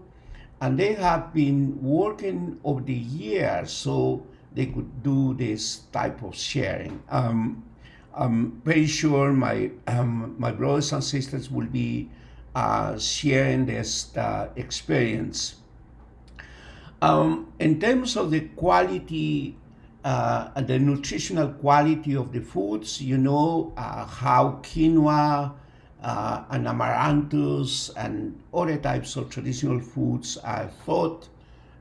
and they have been working over the years so they could do this type of sharing. Um, I'm very sure my, um, my brothers and sisters will be uh, sharing this uh, experience. Um, in terms of the quality, uh, the nutritional quality of the foods, you know uh, how quinoa uh, and amaranthus and other types of traditional foods are thought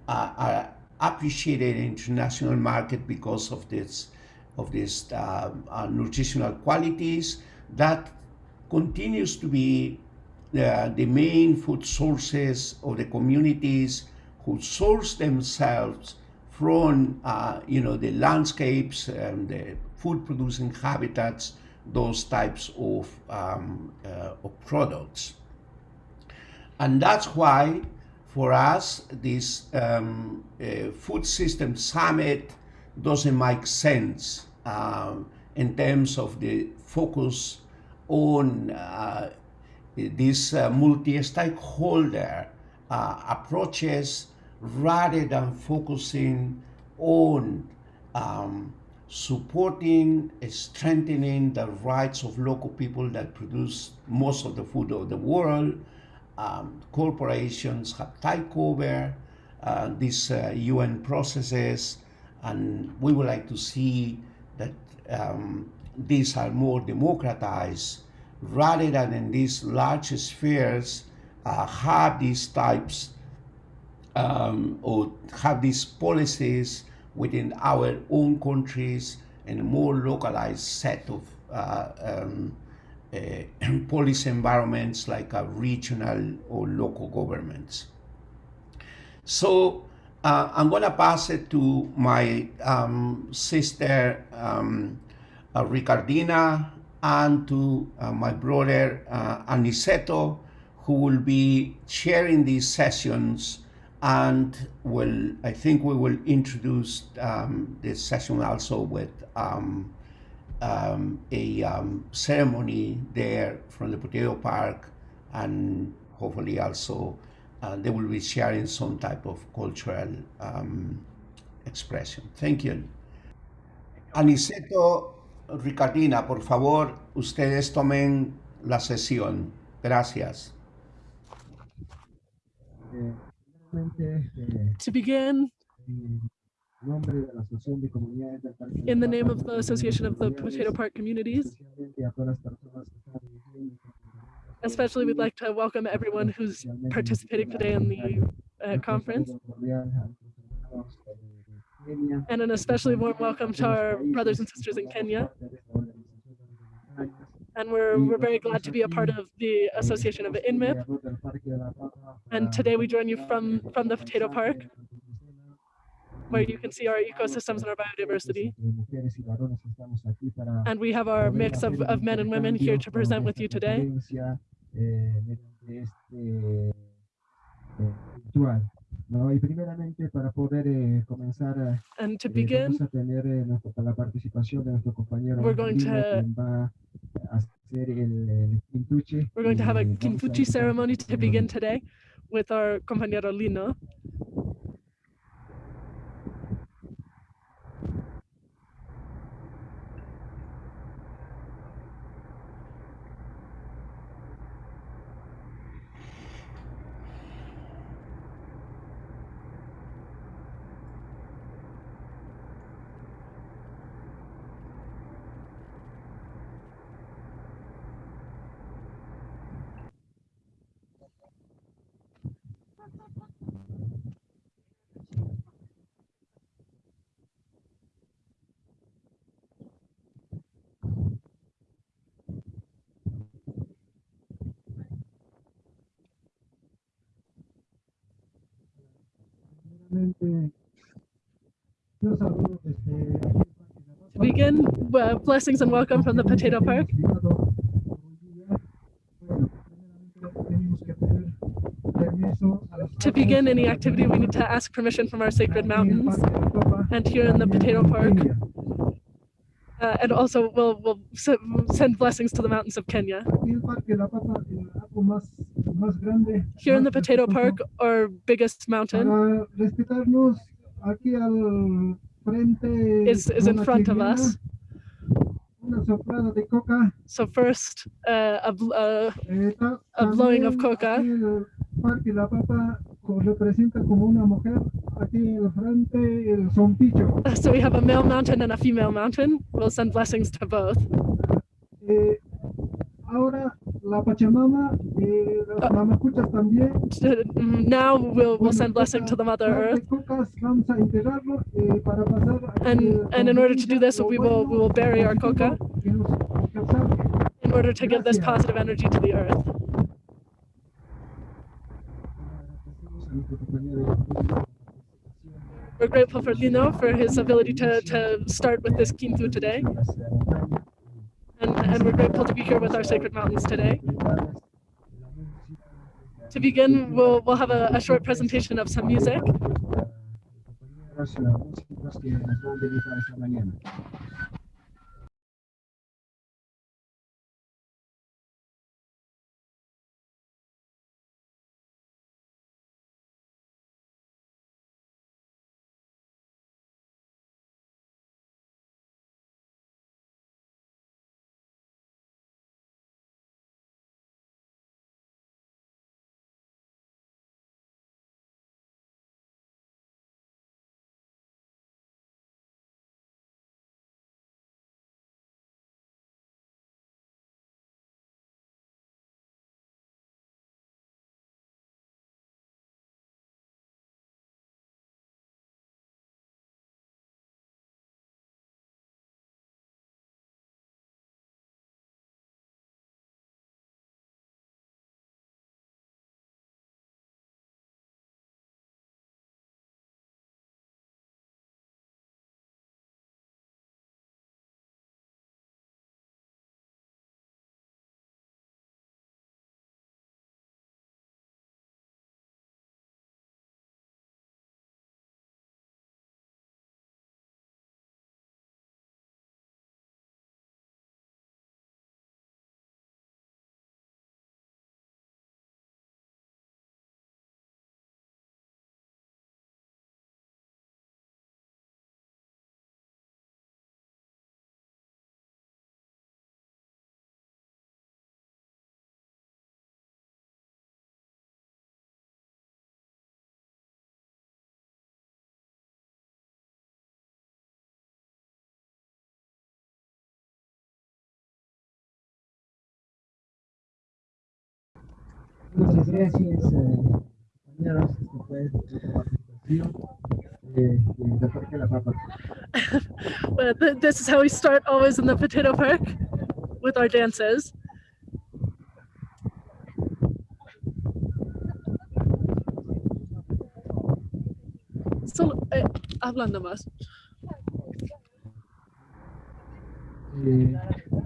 uh, are appreciated in international market because of this of these uh, uh, nutritional qualities that continues to be the, the main food sources of the communities who source themselves from uh, you know the landscapes and the food producing habitats those types of, um, uh, of products. And that's why for us this um, uh, food system summit doesn't make sense um, in terms of the focus on uh, these uh, multi-stakeholder uh, approaches rather than focusing on um, supporting, strengthening the rights of local people that produce most of the food of the world. Um, corporations have taken over uh, these UN uh, processes, and we would like to see that um, these are more democratized rather than in these large spheres uh, have these types um, or have these policies within our own countries in a more localized set of uh, um, uh, policy environments like a regional or local governments. So uh, I'm going to pass it to my um, sister um, uh, Ricardina and to uh, my brother uh, Aniceto, who will be chairing these sessions and will, I think we will introduce um, this session also with um, um, a um, ceremony there from the Potato Park, and hopefully also uh, they will be sharing some type of cultural um, expression. Thank you. Aniceto Ricardina, por favor, ustedes tomen la sesión. Gracias. Eh, primeramente, eh, To begin, en nombre de la Asociación de Comunidades del Parque de la in the name of the Association of the Potato Park Communities, especialmente a todas las personas que están viviendo y que especially we'd like to welcome everyone who's participating today in the uh, conference. saludo cordial a nuestros hermanos de- de Kenia, And an especially warm welcome to our brothers and sisters in Kenya. formamos parte de esta organización de los voluntarios. And we're, we're very glad to be a part of the Association of INMIP. Alrededor del Parque de la Papa And today we join you from, from the Potato Park, paisaje, la ecosistema, where you can see our ecosystems and our biodiversity. And we have our mix of, of men and women here to present with you today. And to begin, We're going to- we're going to have a invitar ceremony to begin today with our compañero Lino. Yo saludo desde aquí, el Parque de la To begin, uh, blessings and welcome from the Potato Park. Estimado Bolivia, bueno, primeramente tenemos que pedir permiso a los To begin any activity, we need to ask permission from our sacred aquí en el mountains. Parque de la Papa, And here in the Potato Park, uh, and also we'll, we'll send blessings to the mountains of Kenya. Aquí el Parque de la Papa, el árbol más, más grande, Here in the Potato Park, our biggest mountain aquí al frente is, is in front of us. De coca. So first, uh, a, bl- uh, eh, a blowing of coca. aquí el Parque de la Papa co- representa como una mujer. Aquí al frente el zompicho. So we have a male mountain and a female mountain. We'll send blessings to both. La Pachamama, eh, las Ah. mamacuchas también. Now we'll, we'll send blessing to the Mother Earth. cocas vamos a enterrarlo eh, para pasar aquí And, and in order to do this, we will, we will bury our coca que nos alcanzamos. in order to give this positive energy to the earth. Agradecemos a nuestro compañero Lino por su participación. We're grateful for Lino for his ability to, to start with this Kintu today. And, and we're grateful to be here with our sacred mountains today. To begin, we'll, we'll have a, a short presentation of some music. La Papa. But th- this is how we start always in the potato park with our dances. Solo, eh, hablando más. Eh,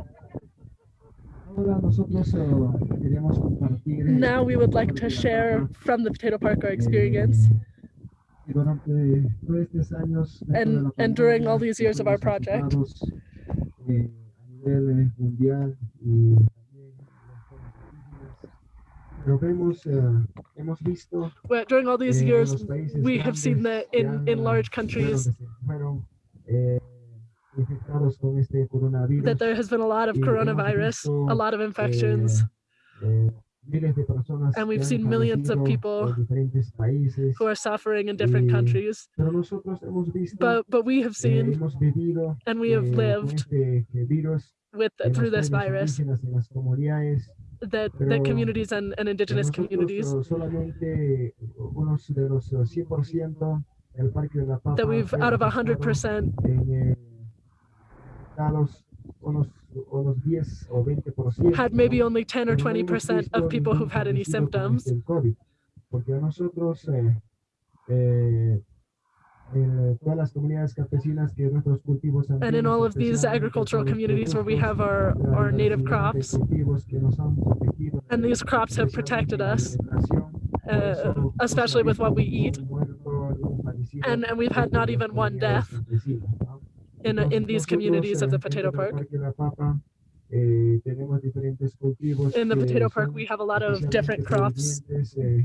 Now we would like to share from the potato park our experience. que durante todos estos años dentro de And- and during all these years of our project. afectados, eh, a nivel eh, mundial y también en las zonas indígenas. Pero vemos, eh, hemos visto But during all these eh, years, we have seen that in, in eh, large countries that there has been a lot of coronavirus, a lot of infections, eh, eh, de personas and we've seen millions of people en diferentes países. who are suffering in different countries. Hemos visto, But but we have eh, seen and we have eh, lived eh, with through this virus indígenas, en las comunidades. that that communities and, and indigenous communities eh, solamente unos de los eh, 100% del Parque de la Papa that we've out of afectado 100% en, eh, afectados unos, unos 10 o 20%. Had maybe only 10 or 20% of people who've had any symptoms. este el COVID, porque a nosotros, eh, eh, en todas las comunidades campesinas que nuestros cultivos And in all of these agricultural communities where we have our, our native crops, cultivos que nos han protegido de and these crops have protected us, uh, eso no se ha especially with what we eat. ningún muerto, ningún fallecido And, and we've had not even one death. In, in these communities of the eh, potato park. Parque La Papa, eh, tenemos diferentes cultivos In the potato park, we have a lot of different crops eh,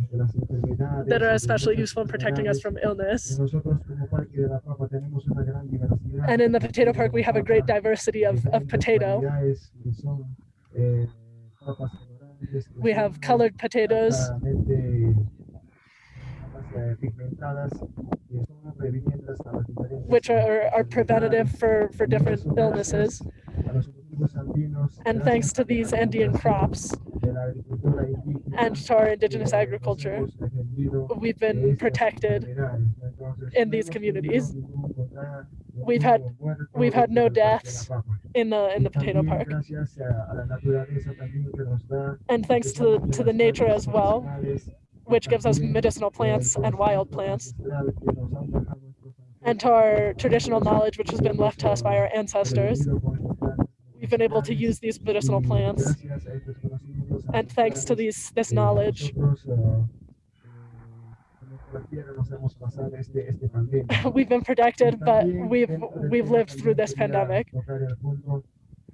de las enfermedades that are especially useful in protecting us from illness. nosotros como Parque de la Papa tenemos una gran diversidad And in the potato park, we have a great diversity of, of potato. variedades que son, papas colorantes, que We have colored potatoes, altamente, papas, eh, pigmentadas, que son prevenientes a las diferentes, which are, are preventative for, for different illnesses. gracias a los cultivos andinos, And thanks to these Andean crops de la agricultura indígena, and to our indigenous agriculture, we've been protected in these communities. We've had we've had no del Parque de la deaths in the in the potato park. gracias a, a la naturaleza también que nos da, And thanks to to the nature as well, which gives us medicinal plants and wild plants, and to our traditional knowledge, which has been left to us by our ancestors. We've been able to use these medicinal plants, and thanks to these this knowledge, we've been protected, but we've we've lived through this pandemic.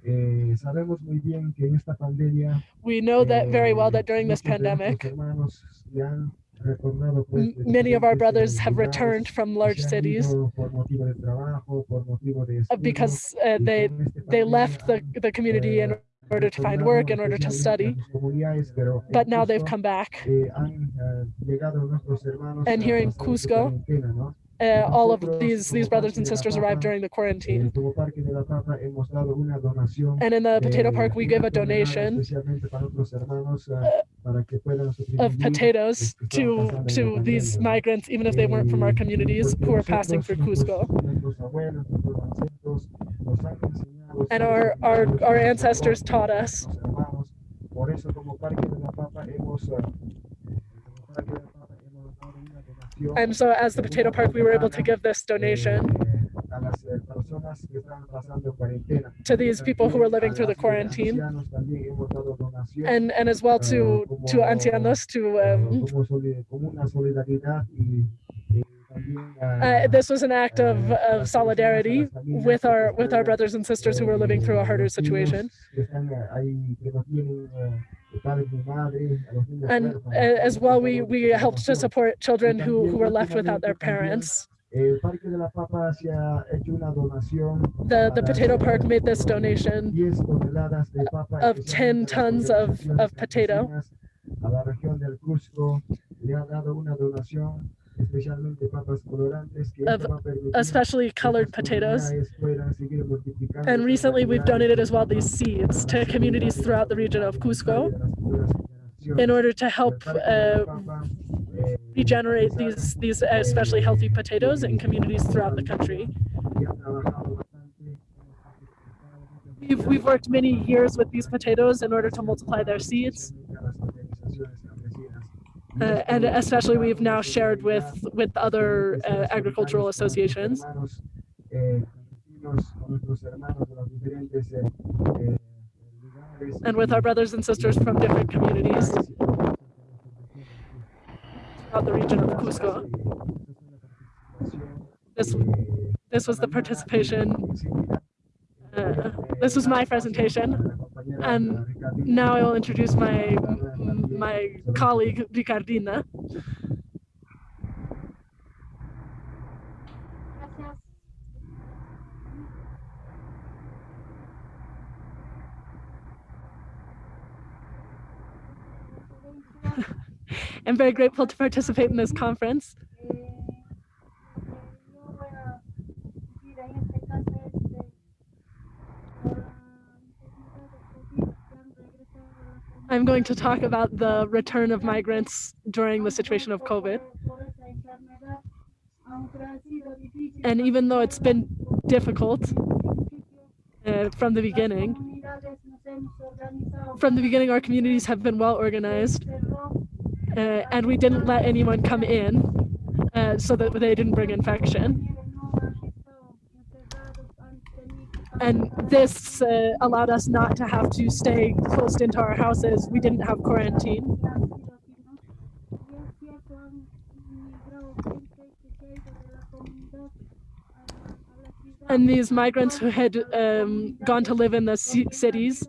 Tocar el punto, eh, sabemos muy bien que en esta pandemia We know that very well eh, that during this nuestros pandemic, hermanos ya han retornado, pues, m- de many of our brothers eh, have returned from large cities ido por motivo de trabajo, por motivo de uh, because uh, they they left the, the community in eh, order to find work, in order to study, sus comunidades, pero en but now they've come back. eh, han eh, llegado nuestros hermanos And here in Cusco. Uh, all of these these brothers and sisters arrived during the eh, quarantine. como Parque de la Papa hemos dado una donación And in the potato park, we gave a donation especialmente para otros hermanos eh, puedan of potatoes los que están to pasando en la to these migrants, even if they weren't from our Eh, communities who are passing through Cusco. nuestros abuelos, nuestros ancestros nos han enseñado And our our our ancestors taught us. And so, as the potato park, we were able to give this donation to these people who were living through the quarantine, and and as well to to ancianos to um, uh, this was an act of, of solidarity with our with our brothers and sisters who were living through a harder situation. And uh, as well, we we helped to support children who who were left without their parents. The the potato park made this donation 10 toneladas de papa, of 10 especialmente a las tons of of potato, campesinas, a la región del Cusco, le ha dado una donación, especialmente papas colorantes, que of esto va a permitir especially colored potatoes. comunidades puedan seguir multiplicando And recently, we've donated as well these seeds to communities throughout the region of Cusco de las futuras generaciones. in order to help uh, regenerate these these especially healthy potatoes in communities throughout the country. We've, we've worked many years with these potatoes in order to multiply their seeds. Uh, and especially we've now shared with with other uh, agricultural associations. And with our brothers and sisters from different communities throughout the region of Cusco. This, this was the participation. Uh, this was my presentation. And now I will introduce my my colleague Ricardina. I'm very grateful to participate in this conference. I'm going to talk about the return of migrants during the situation of COVID. And even though it's been difficult uh, from the beginning, from the beginning, our communities have been well organized uh, and we didn't let anyone come in uh, so that they didn't bring infection. And this uh, allowed us not to have to stay closed into our houses. We didn't have quarantine. And these migrants who had um, gone to live in the cities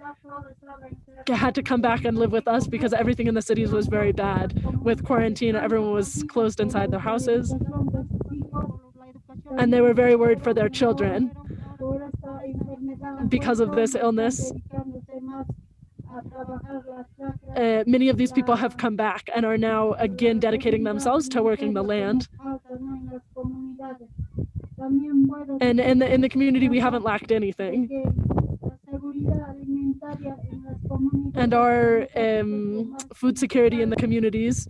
had to come back and live with us because everything in the cities was very bad. With quarantine, everyone was closed inside their houses. And they were very worried for their children because of this illness. Uh, many of these people have come back and are now again dedicating themselves to working the land. And in the, in the community, we haven't lacked anything. And our um, food security in the communities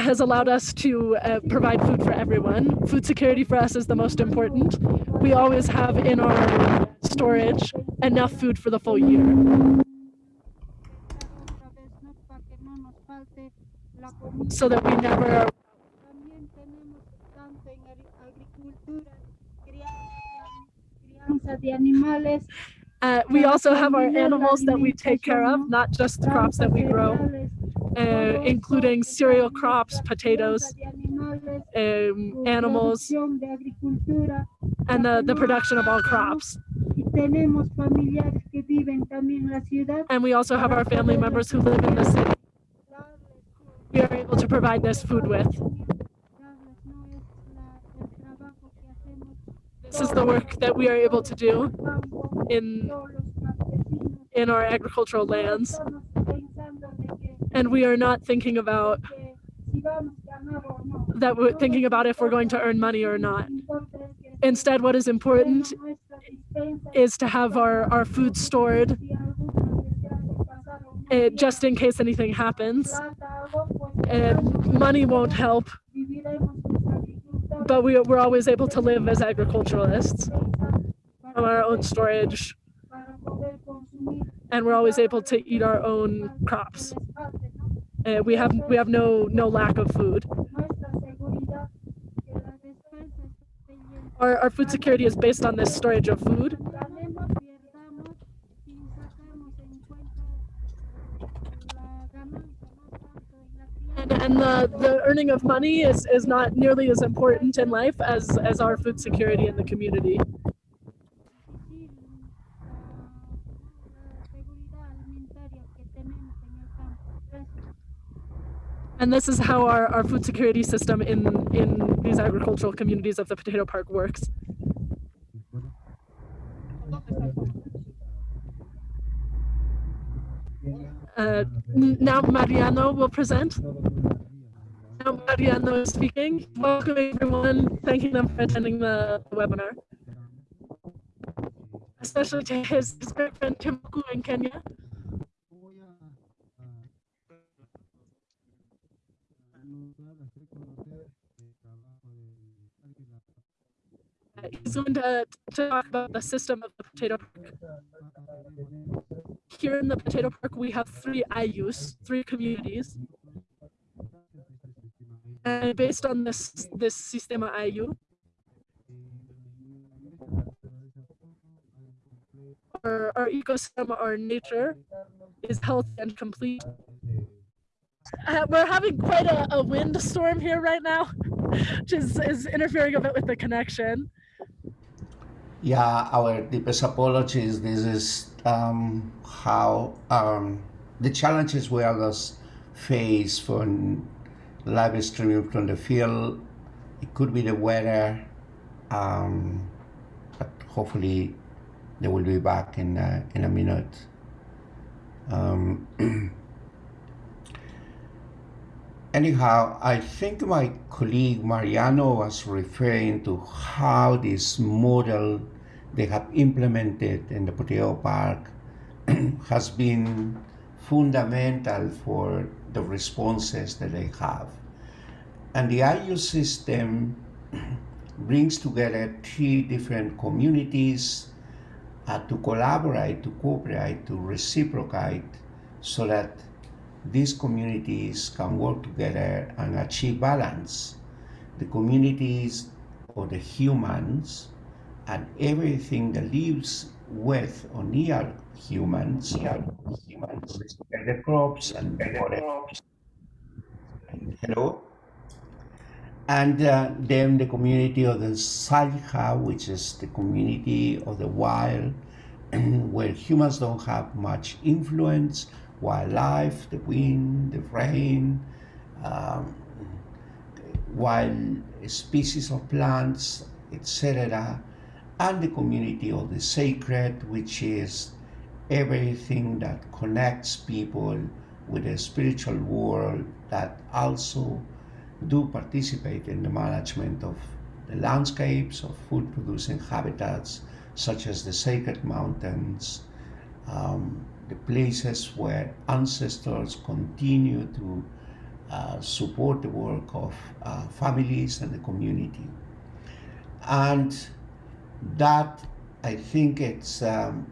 has allowed us to uh, provide food for everyone. Food security for us is the most important. We always have in our storage enough food for the full year. So that we never uh, we also have our animals that we take care of, not just the crops that we grow, uh, including cereal crops, potatoes, um, animals, and the, the production of all crops. And we also have our family members who live in the city. We are able to provide this food with. This is the work that we are able to do in, in our agricultural lands. And we are not thinking about that we're thinking about if we're going to earn money or not. Instead, what is important is to have our, our food stored uh, just in case anything happens. And money won't help but we, we're always able to live as agriculturalists from our own storage and we're always able to eat our own crops. And we have we have no no lack of food. Our, our food security is based on this storage of food and, and the, the earning of money is, is not nearly as important in life as, as our food security in the community. And this is how our, our food security system in, in these agricultural communities of the Potato Park works. Uh, now Mariano will present. Now Mariano is speaking. Welcome everyone. Thanking them for attending the webinar. Especially to his, his great friend Timku in Kenya. He's going to, to talk about the system of the potato park. Here in the potato park, we have three Ayllus, three communities. And based on this, this Sistema Ayllu, our, our ecosystem, our nature is healthy and complete. Uh, we're having quite a, a wind storm here right now, which is, is interfering a bit with the connection. Yeah, our deepest apologies. This is um, how um, the challenges we always face from live streaming from the field. It could be the weather, um, but hopefully they will be back in uh, in a minute. Anyhow, I think my colleague Mariano was referring to how this model they have implemented in the Potato Park has been fundamental for the responses that they have. And the Ayllu system brings together three different communities uh, to collaborate, to cooperate, to reciprocate, so that these communities can work together and achieve balance. The communities or the humans and everything that lives with or near humans, near humans, the crops and the forest. Hello? And uh, then the community of the Sallqa, which is the community of the wild, where humans don't have much influence, wildlife, the wind, the rain, um, wild species of plants, etc., and the community of the sacred, which is everything that connects people with the spiritual world that also do participate in the management of the landscapes of food producing habitats such as the sacred mountains, um, the places where ancestors continue to uh, support the work of uh, families and the community. And that I think it's um,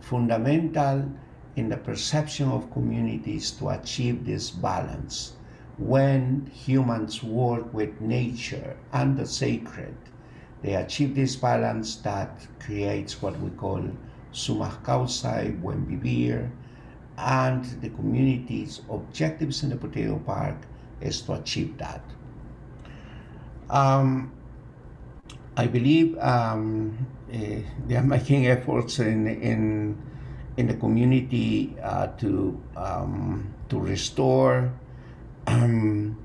fundamental in the perception of communities to achieve this balance. When humans work with nature and the sacred, they achieve this balance that creates what we call sumaq kawsay, buen vivir, and the community's objectives in the potato park is to achieve that. Um, I believe um, uh, they are making efforts in in in the community uh, to um, to restore um,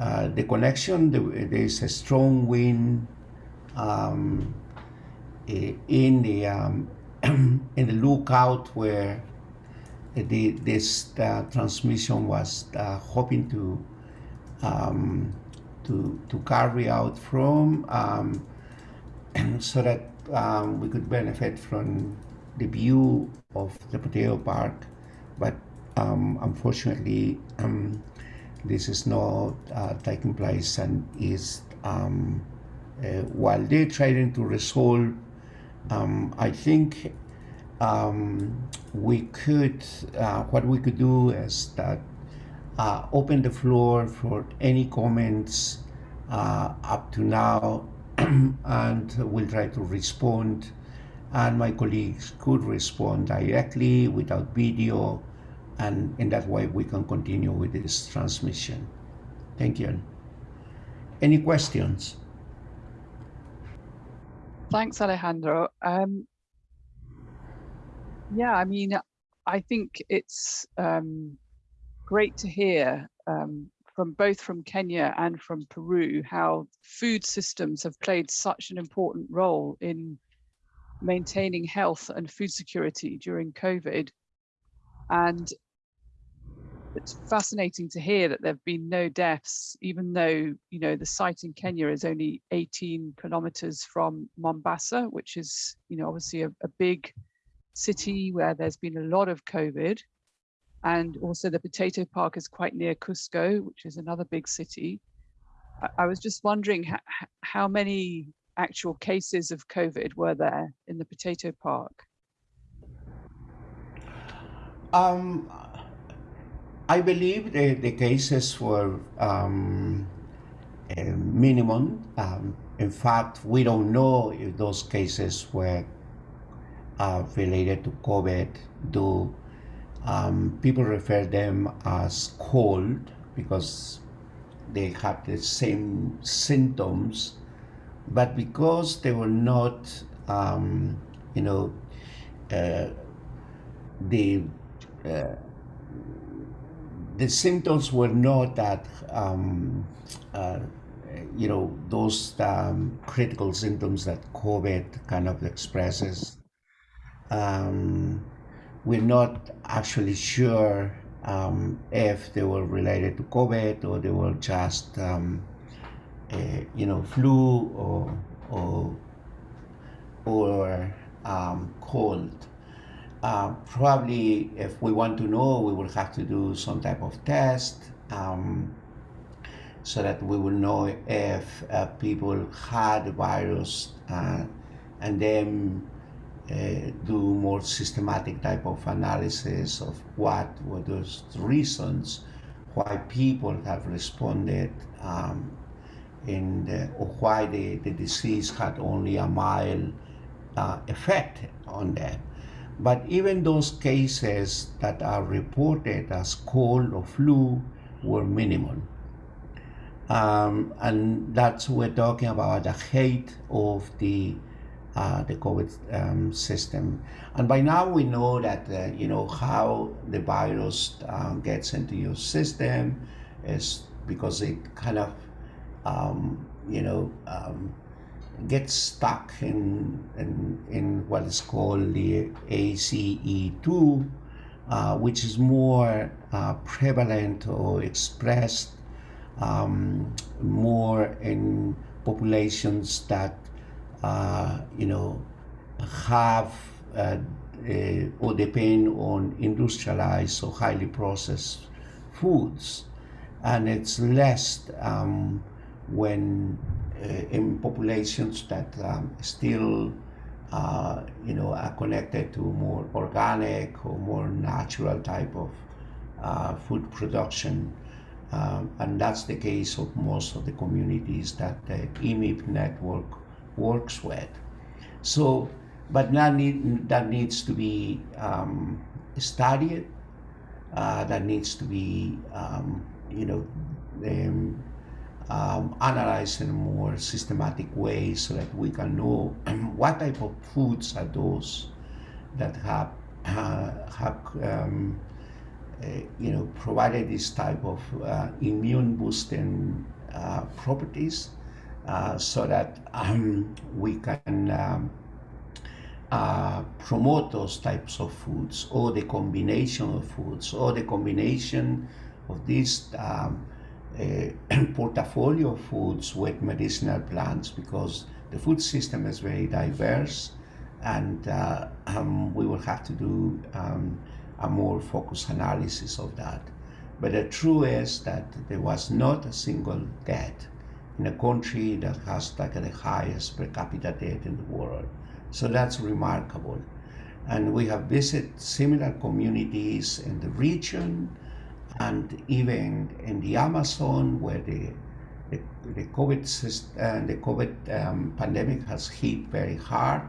uh, the connection. There is a strong wind um, in the um, in the lookout where the, this uh, transmission was uh, hoping to um, to to carry out from um, so that um, we could benefit from the view of the potato park. But um, unfortunately um, this is not uh, taking place and is um, uh, while they're trying to resolve um, I think um, we could uh, what we could do is that uh, open the floor for any comments uh, up to now and we'll try to respond and my colleagues could respond directly without video and in that way we can continue with this transmission. Thank you. Any questions? Thanks, Alejandro. Um, yeah, I mean, I think it's um, great to hear um, from both from Kenya and from Peru how food systems have played such an important role in maintaining health and food security during COVID. And it's fascinating to hear that there have been no deaths, even though you know the site in Kenya is only 18 kilometers from Mombasa, which is you know obviously a, a big city where there's been a lot of COVID, and also the potato park is quite near Cusco, which is another big city. I, I was just wondering how, how many actual cases of COVID were there in the potato park? Um, I believe the, the cases were um, uh, minimum. Um, in fact, we don't know if those cases were uh, related to COVID. Do um, people refer them as cold because they had the same symptoms, but because they were not, um, you know, uh, the uh, the symptoms were not that um, uh, you know those um, critical symptoms that COVID kind of expresses. Um, we're not actually sure um, if they were related to COVID or they were just um, a, you know flu or or or um, cold. Uh, probably if we want to know, we will have to do some type of test um, so that we will know if uh, people had the virus uh, and then uh, do more systematic type of analysis of what were those reasons why people have responded um, in the, or why the, the disease had only a mild uh, effect on them. But even those cases that are reported as cold or flu were minimal. Um, and that's we're talking about the height of the uh, the COVID um, system. And by now we know that uh, you know how the virus uh, gets into your system is because it kind of um, you know um, gets stuck in, in, in what is called the ACE2, uh, which is more uh, prevalent or expressed um, more in populations that, uh, you know, have uh, uh, or depend on industrialized or highly processed foods. And it's less um, when in populations that um, still uh, you know are connected to more organic or more natural type of uh, food production. Um, and that's the case of most of the communities that the IMIP network works with. So but that, need, that needs to be um, studied. Uh, that needs to be um, you know um, analyze in a more systematic way so that we can know what type of foods are those that have uh, have um, uh, you know provided this type of uh, immune boosting uh, properties uh, so that um, we can um, uh, promote those types of foods or the combination of foods or the combination of these um, portfolio of foods with medicinal plants because the food system is very diverse and uh, um, we will have to do um, a more focused analysis of that. But the truth is that there was not a single death in a country that has like the highest per capita death in the world. So that's remarkable. And we have visited similar communities in the region and even in the Amazon where the the, the COVID uh, the COVID um, pandemic has hit very hard,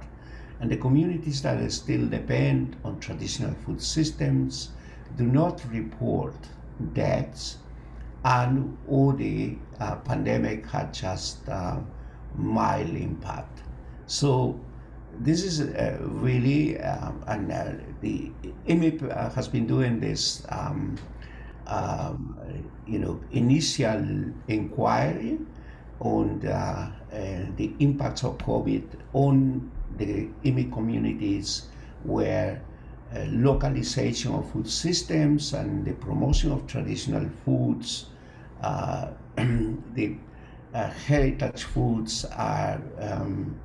and the communities that still depend on traditional food systems do not report deaths, and all the uh, pandemic had just uh, mild impact. So this is uh, really, um, and uh, the IMIP has been doing this um, um, you know, initial inquiry on the, uh, the impacts of COVID on the IMI communities where uh, localization of food systems and the promotion of traditional foods. Uh, the uh, heritage foods are um,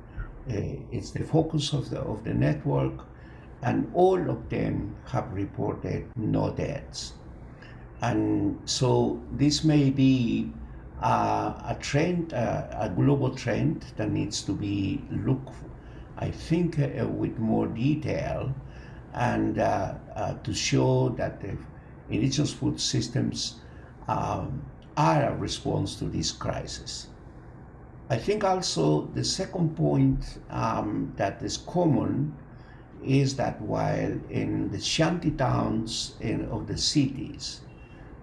uh, it's the focus of the of the network, and all of them have reported no deaths. And so this may be uh, a trend, uh, a global trend that needs to be looked, I think, uh, with more detail, and uh, uh, to show that the indigenous food systems um, are a response to this crisis. I think also the second point um, that is common is that while in the shanty towns in, of the cities,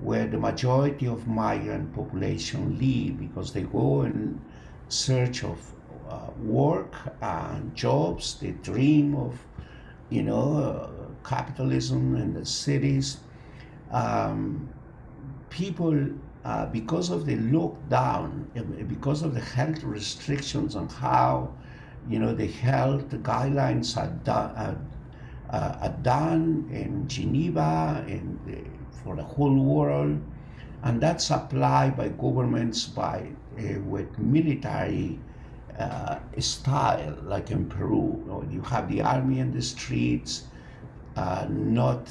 where the majority of migrant population live because they go in search of uh, work and jobs, they dream of, you know, uh, capitalism in the cities. Um, people uh, because of the lockdown, uh, because of the health restrictions on how, you know, the health guidelines are, done, uh, are done in Geneva and for the whole world, and that's applied by governments by uh, with military uh, style, like in Peru. You, know, you have the army in the streets, not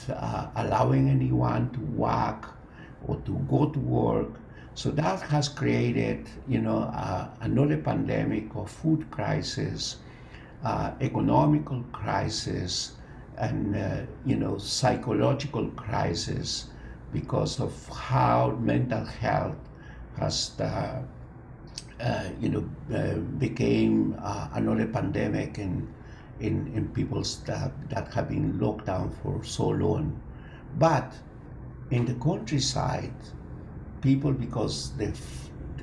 allowing anyone to walk or to go to work. So that has created, you know, uh, another pandemic of food crisis, uh, economical crisis, and uh, you know, psychological crisis because of how mental health has, uh, uh, you know, uh, became another pandemic in in in that that have been locked down for so long, but in the countryside, people, because the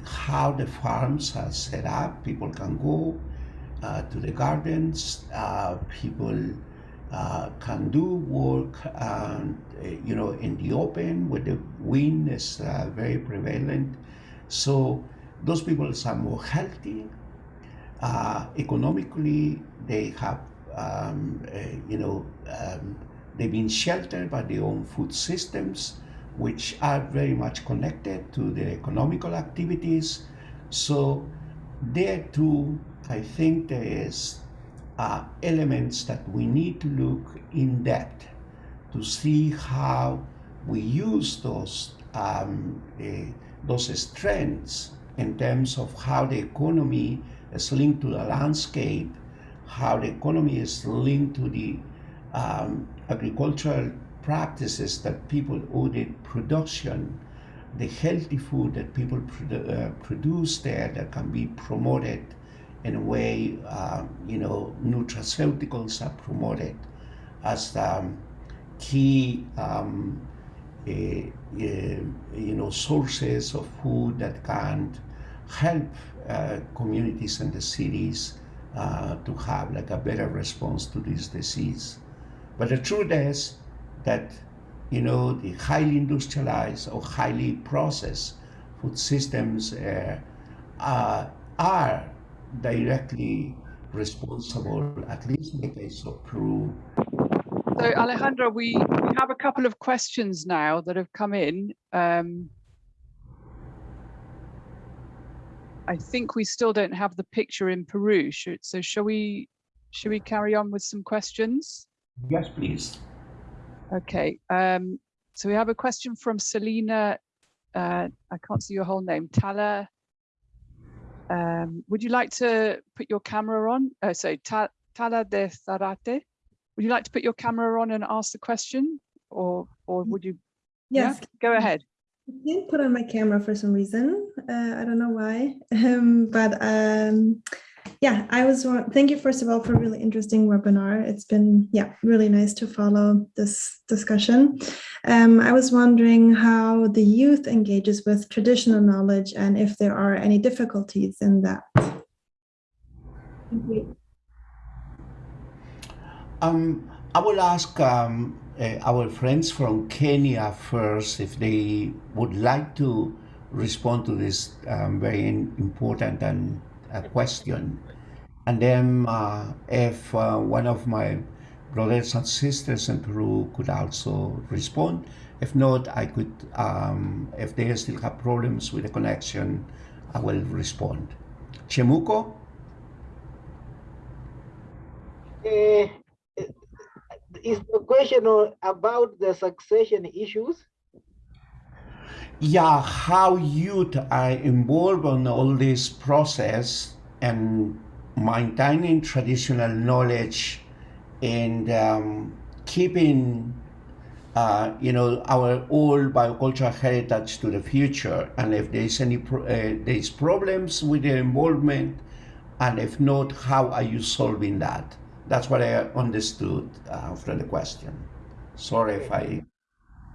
how the farms are set up, people can go uh, to the gardens, uh, people uh, can do work, and, uh, you know, in the open where the wind is uh, very prevalent. So those people are more healthy. Uh, economically, they have, um, you know, um, They've been sheltered by their own food systems, which are very much connected to their economical activities. So there too, I think there is uh, elements that we need to look in depth to see how we use those um, uh, those strengths in terms of how the economy is linked to the landscape, how the economy is linked to the um, agricultural practices that people audit production, the healthy food that people produ uh, produce there that can be promoted in a way, uh, you know, nutraceuticals are promoted as um, key, um, uh, you know, sources of food that can help uh, communities and the cities uh, to have like a better response to this disease. But the truth is that, you know, the highly industrialized or highly processed food systems uh, uh, are directly responsible, at least in the case of Peru. So Alejandro, we, we have a couple of questions now that have come in. Um, I think we still don't have the picture in Peru. Should, so shall we, shall we carry on with some questions? Yes, please. Okay. Um, so we have a question from Selina. Uh, I can't see your whole name. Tala. Um, would you like to put your camera on? Oh, sorry, Ta Tala de Zarate. Would you like to put your camera on and ask the question, or or would you? Yes. Yeah? Go ahead. I didn't put on my camera for some reason. Uh, I don't know why, um, but um, yeah, I was, thank you first of all for a really interesting webinar. It's been, yeah, really nice to follow this discussion. Um, I was wondering how the youth engages with traditional knowledge and if there are any difficulties in that. Um, I will ask um, uh, our friends from Kenya first if they would like to respond to this um, very important and a question. And then uh, if uh, one of my brothers and sisters in Peru could also respond. If not, I could, um, if they still have problems with the connection, I will respond. Chemuco? Uh, is the question about the succession issues? Yeah, how youth are involved in all this process and maintaining traditional knowledge and um, keeping, uh, you know, our old biocultural heritage to the future. And if there's any pro- uh, there's problems with the involvement, and if not, how are you solving that? That's what I understood uh, from the question. Sorry if I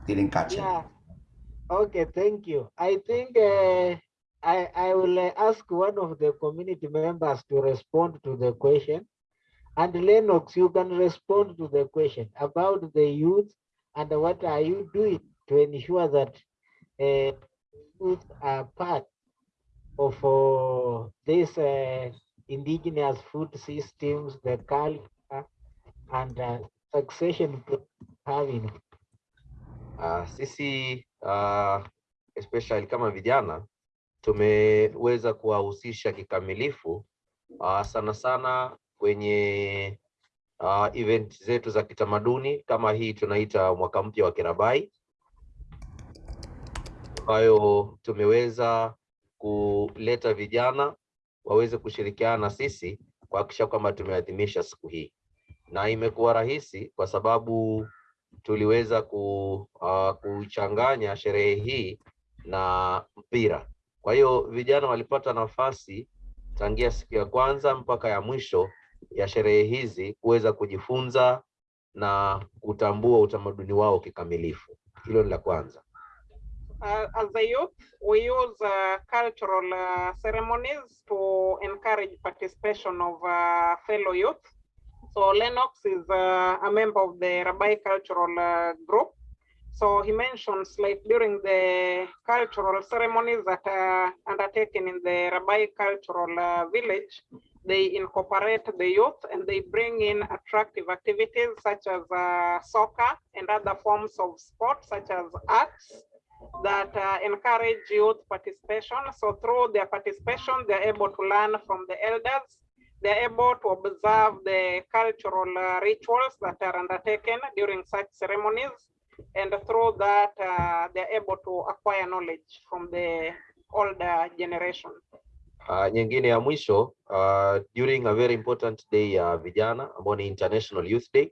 didn't catch it. Okay, thank you. I think uh, I, I will ask one of the community members to respond to the question. And Lennox, you can respond to the question about the youth and what are you doing to ensure that uh, youth are part of uh, this uh, indigenous food systems, the culture, and uh, succession having. Uh, sisi uh, especially kama vijana tumeweza kuwahusisha kikamilifu uh, sana sana kwenye uh, event zetu za kitamaduni kama hii tunaita mwaka mpya wa Kirabai. Ambayo tumeweza kuleta vijana waweze kushirikiana na sisi kuhakikisha kwamba tumeadhimisha siku hii, na imekuwa rahisi kwa sababu tuliweza ku, uh, kuchanganya sherehe hii na mpira. Kwa hiyo vijana walipata nafasi tangia siku ya kwanza mpaka ya mwisho ya sherehe hizi kuweza kujifunza na kutambua utamaduni wao kikamilifu. Hilo ni la kwanza. Uh, as a youth, we use uh, cultural uh, ceremonies to encourage participation of uh, fellow youth. So Lennox is uh, a member of the Rabai cultural uh, group. So he mentions like during the cultural ceremonies that are undertaken in the Rabai cultural uh, village, they incorporate the youth and they bring in attractive activities such as uh, soccer and other forms of sport such as arts that uh, encourage youth participation. So through their participation, they're able to learn from the elders. They're able to observe the cultural uh, rituals that are undertaken during such ceremonies. And through that, uh, they're able to acquire knowledge from the older generation. Uh, nyingine ya mwisho uh, during a very important day ya uh, vijana ambao ni International Youth Day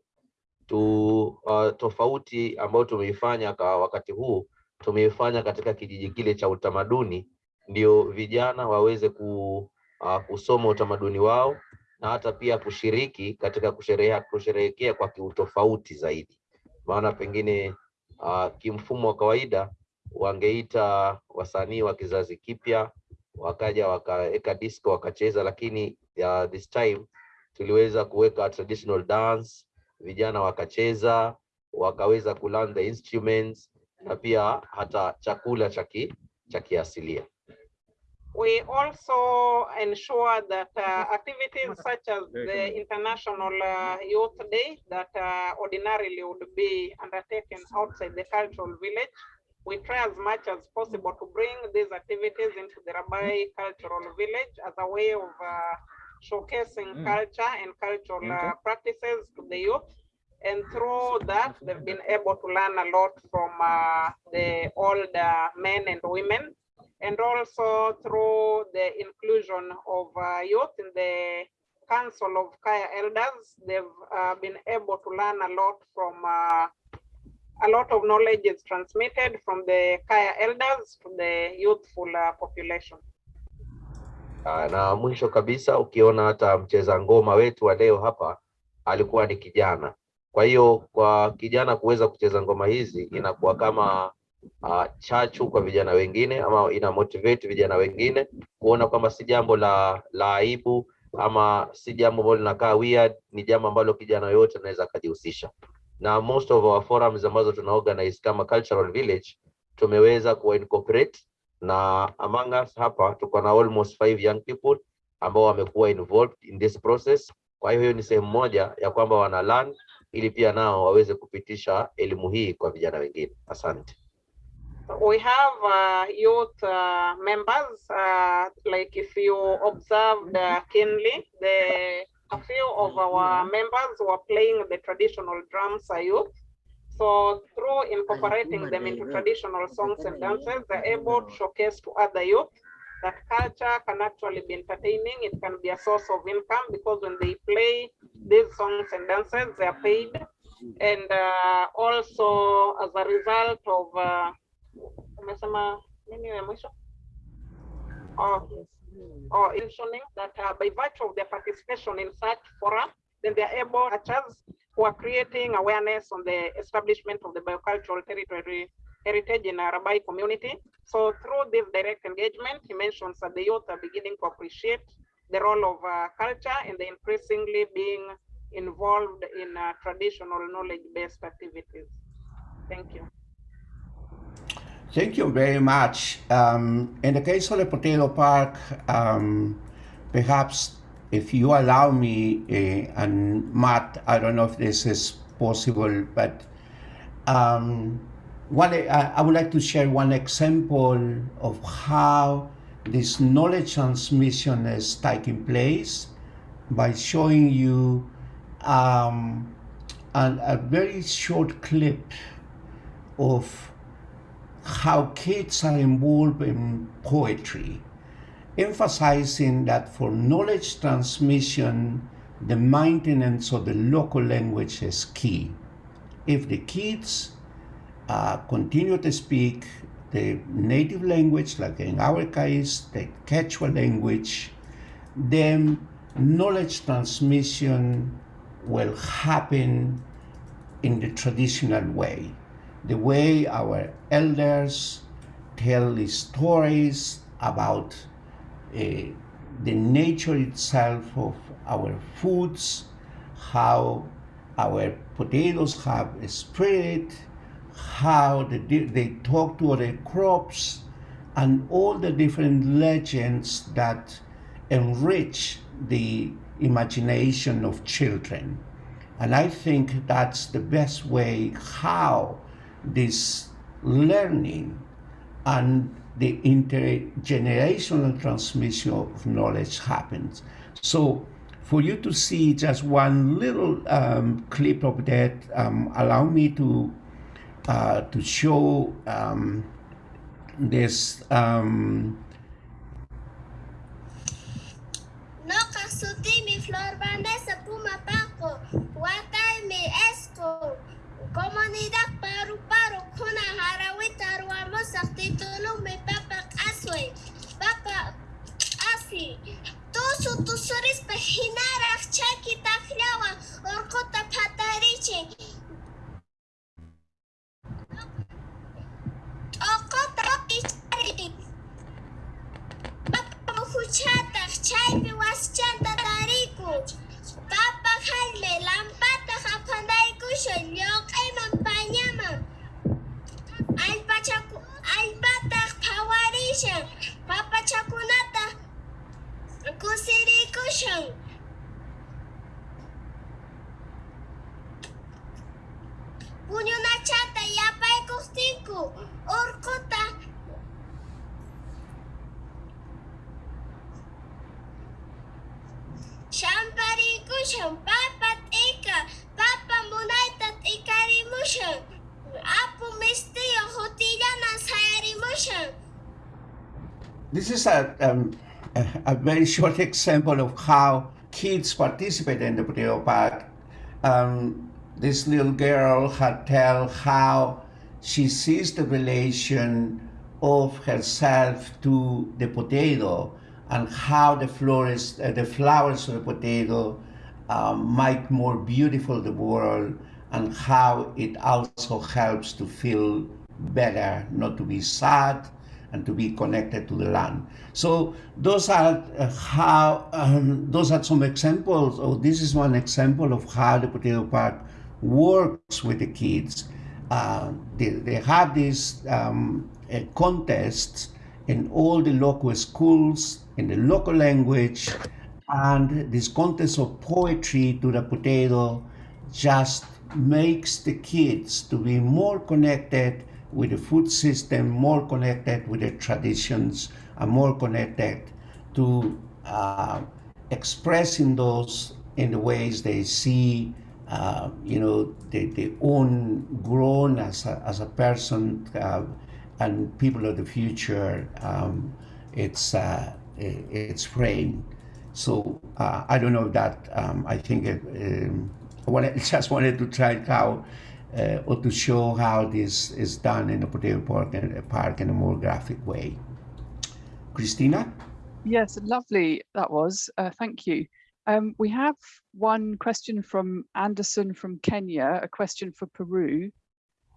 tu uh, tofauti ambayo tumeifanya kwa wakati huu tumeifanya katika kijiji kile cha utamaduni, ndio vijana waweze ku, uh, kusoma utamaduni wao na hata pia kushiriki katika kusherehekea kusherehekea kwa kiutofauti zaidi, maana pengine uh, kimfumo wa kawaida wangeita wasanii wa kizazi kipya wakaja wakaweka disco wakacheza, lakini uh, this time tuliweza kuweka traditional dance, vijana wakacheza, wakaweza kulearn the instruments na pia hata chakula cha kiasilia. We also ensure that uh, activities such as the International uh, Youth Day that uh, ordinarily would be undertaken outside the cultural village, we try as much as possible to bring these activities into the Rabai Cultural Village as a way of uh, showcasing Mm. culture and cultural uh, practices to the youth. And through that, they've been able to learn a lot from uh, the older men and women and also through the inclusion of uh, youth in the Council of Kaya Elders, they've uh, been able to learn a lot from, uh, a lot of knowledge is transmitted from the Kaya Elders to the youthful uh, population. Ah, na mwisho kabisa ukiona hata mcheza ngoma wetu wa leo hapa alikuwa ni kijana. Kwa hiyo kwa kijana kuweza kucheza ngoma hizi inakuwa kama uh, chachu kwa vijana wengine ama ina motivate vijana wengine kuona kwamba si jambo la la aibu ama si jambo ambalo linakaa weird, ni jambo ambalo kijana yoyote anaweza akajihusisha. Na most of our forums ambazo tuna organize kama cultural village tumeweza kuwa incorporate na among us hapa tuko na almost five young people ambao wamekuwa involved in this process. Kwa hiyo hiyo ni sehemu moja ya kwamba wana learn ili pia nao waweze kupitisha elimu hii kwa vijana wengine. Asante. We have uh, youth uh, members. Uh, like if you observed uh, keenly, the a few of our members were playing the traditional drums youth. So through incorporating them into traditional songs and dances, they're able to showcase to other youth that culture can actually be entertaining. It can be a source of income because when they play these songs and dances, they are paid. And uh, also as a result of umesema nini ya? Oh, or mentioning that uh, by virtue of their participation in such forum, then they are able, such as who are creating awareness on the establishment of the biocultural territory heritage in a Rabai community. So through this direct engagement, he mentions that the youth are beginning to appreciate the role of uh, culture and they increasingly being involved in uh, traditional knowledge-based activities. Thank you. Thank you very much. Um, in the case of the potato park, um, perhaps if you allow me, uh, and Matt, I don't know if this is possible, but um, one, I, I would like to share one example of how this knowledge transmission is taking place by showing you um, an, a very short clip of how kids are involved in poetry, emphasizing that for knowledge transmission, the maintenance of the local language is key. If the kids uh, continue to speak the native language, like in our case, the Quechua language, then knowledge transmission will happen in the traditional way the way our elders tell stories about uh, the nature itself of our foods, how our potatoes have spirit, how they, they talk to other crops, and all the different legends that enrich the imagination of children. And I think that's the best way how this learning and the intergenerational transmission of knowledge happens. So for you to see just one little um, clip of that, um, allow me to uh, to show um, this. Um, comunidad sortez de bapa mais bapa par assoué. Pas par assi. Tous ou tous sur les pachinaras, chaki ta flawa, orcota patarichi. Orcota patarichi. Papa fuchata, chai mi was chanta tariku. Papa. Albatar Pawarija, Papa Chakunata, Kusiri Kushan. Punyo na ya pay kustiku orkota Shampari kushan papa tika. Papa munaita tika rimushan This is a, um, a, very short example of how kids participate in the potato park. Um, this little girl had tell how she sees the relation of herself to the potato and how the flowers, uh, the flowers of the potato um, make more beautiful the world and how it also helps to feel better, not to be sad, and to be connected to the land. So those are uh, how um, those are some examples. Or this is one example of how the potato park works with the kids. Uh, they, they have these um, uh, contests in all the local schools in the local language, and this contest of poetry to the potato just makes the kids to be more connected with the food system, more connected with the traditions, and more connected to uh, expressing those in the ways they see, uh, you know, they, they own grown as a, as a person uh, and people of the future. Um, it's uh, it's framed. So uh, I don't know that. Um, I think it, um, wanted, just wanted to try how uh, or to show how this is done in a Potato Park, Park in a more graphic way. Christina? Yes, lovely that was. Uh, thank you. Um, we have one question from Anderson from Kenya, a question for Peru,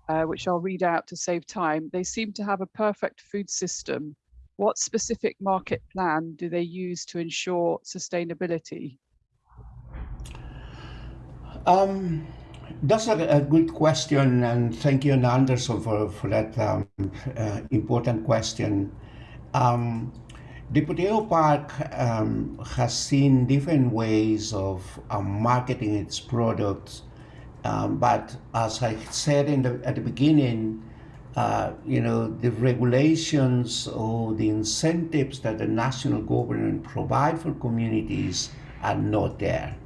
uh, which I'll read out to save time. They seem to have a perfect food system. What specific market plan do they use to ensure sustainability? Um, that's a, a, good question, and thank you, Anderson, for, for that um, uh, important question. Um, the Potato Park um, has seen different ways of um, marketing its products, um, but as I said in the, at the beginning, uh, you know, the regulations or the incentives that the national government provide for communities are not there.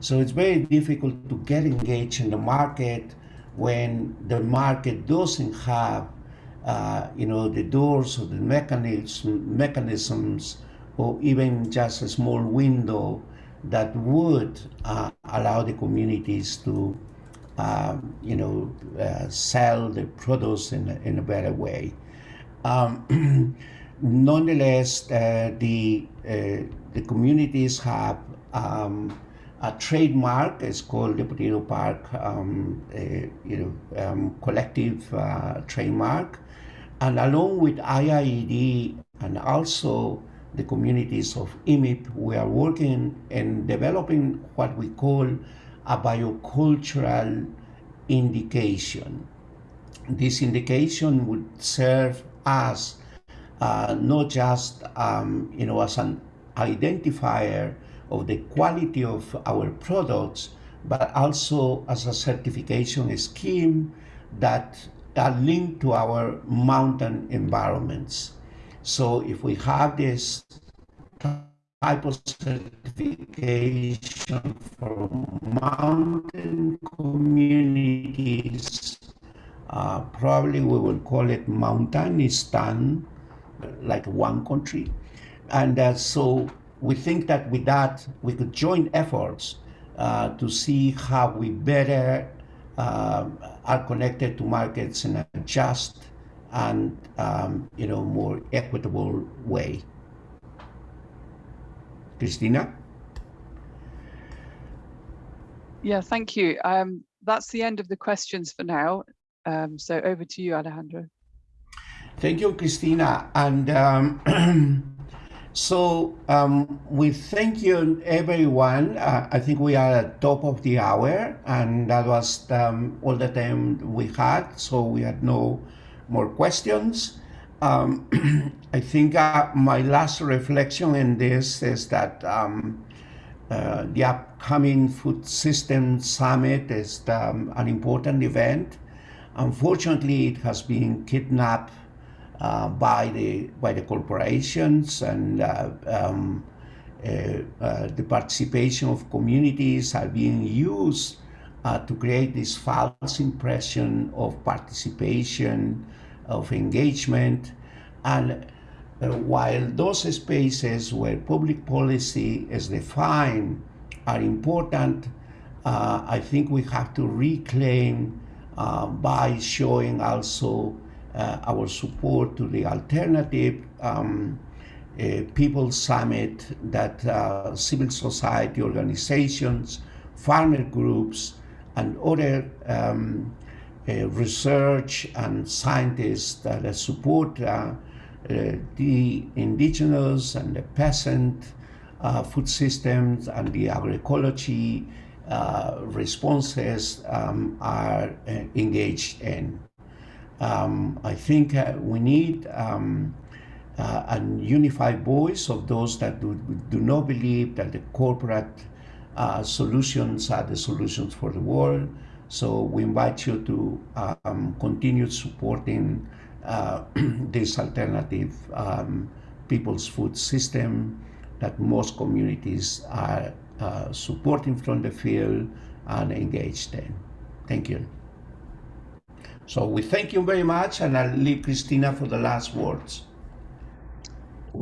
So it's very difficult to get engaged in the market when the market doesn't have, uh, you know, the doors or the mechanism, mechanisms or even just a small window that would uh, allow the communities to, um, you know, uh, sell the produce in a, in a better way. Um, nonetheless, uh, the, uh, the communities have um, a trademark is called the Potato Park um, uh, you know, um, collective uh, trademark. And along with IIED and also the communities of IMIP, we are working in developing what we call a biocultural indication. This indication would serve as uh, not just um, you know as an identifier of the quality of our products, but also as a certification scheme that are linked to our mountain environments. So if we have this type of certification for mountain communities, uh, probably we will call it Mountanistan, like one country. And uh, so we think that with that, we could join efforts uh, to see how we better uh, are connected to markets in a just and um, you know more equitable way. Christina? Yeah, thank you. Um, that's the end of the questions for now. Um, so over to you, Alejandro. Thank you, Christina. And um, So um, we thank you everyone. Uh, I think we are at top of the hour and that was um, all the time we had. So we had no more questions. Um, I think uh, my last reflection in this is that um, uh, the upcoming Food System Summit is um, an important event. Unfortunately, it has been kidnapped uh, by the by the corporations and uh, um, uh, uh, the participation of communities are being used uh, to create this false impression of participation, of engagement, and while those spaces where public policy is defined are important, I think we have to reclaim by showing also uh, our support to the alternative um, uh, People Summit that uh, civil society organizations, farmer groups, and other um, uh, research and scientists that support uh, uh, the indigenous and the peasant food systems and the agroecology responses um, are engaged in. Um, I think uh, we need um, uh, a unified voice of those that do, do not believe that the corporate uh, solutions are the solutions for the world, So we invite you to um, continue supporting uh, this alternative um, people's food system that most communities are uh, supporting from the field and engaged in. Thank you. So we thank you very much and I'll leave Christina for the last words.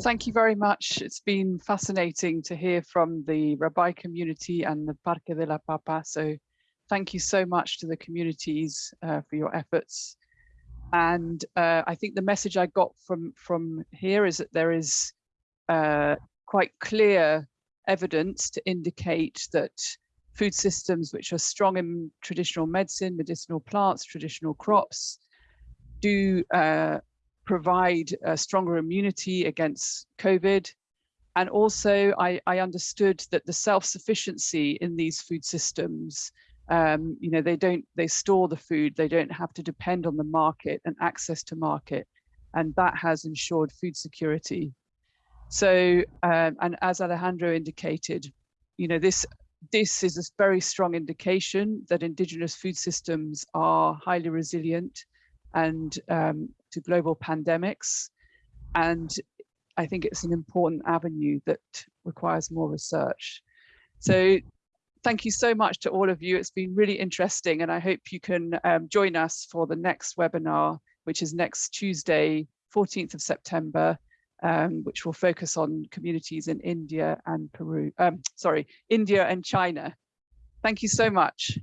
Thank you very much. It's been fascinating to hear from the Rabai community and the Parque de la Papa. So thank you so much to the communities uh, for your efforts. And uh, I think the message I got from, from here is that there is uh, quite clear evidence to indicate that food systems which are strong in traditional medicine, medicinal plants, traditional crops, do uh, provide a stronger immunity against COVID. And also I, I understood that the self-sufficiency in these food systems, um, you know, they don't, they store the food, they don't have to depend on the market and access to market. And that has ensured food security. So, um, and as Alejandro indicated, you know, this this is a very strong indication that indigenous food systems are highly resilient and um, to global pandemics. And I think it's an important avenue that requires more research. So thank you so much to all of you. It's been really interesting and I hope you can um, join us for the next webinar, which is next Tuesday, 14th of September, um, which will focus on communities in India and Peru, um, sorry, India and China. Thank you so much.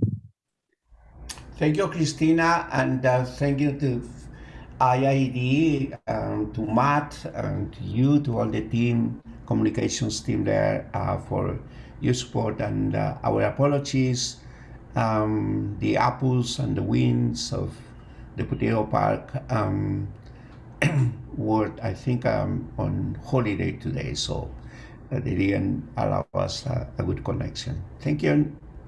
Thank you, Christina, and uh, thank you to IIED, um, to Matt, and to you, to all the team, communications team there uh, for your support and uh, our apologies. Um, the apples and the winds of the Potato Park um, were, I think, I'm on holiday today, so uh, they didn't allow us uh, a good connection. Thank you.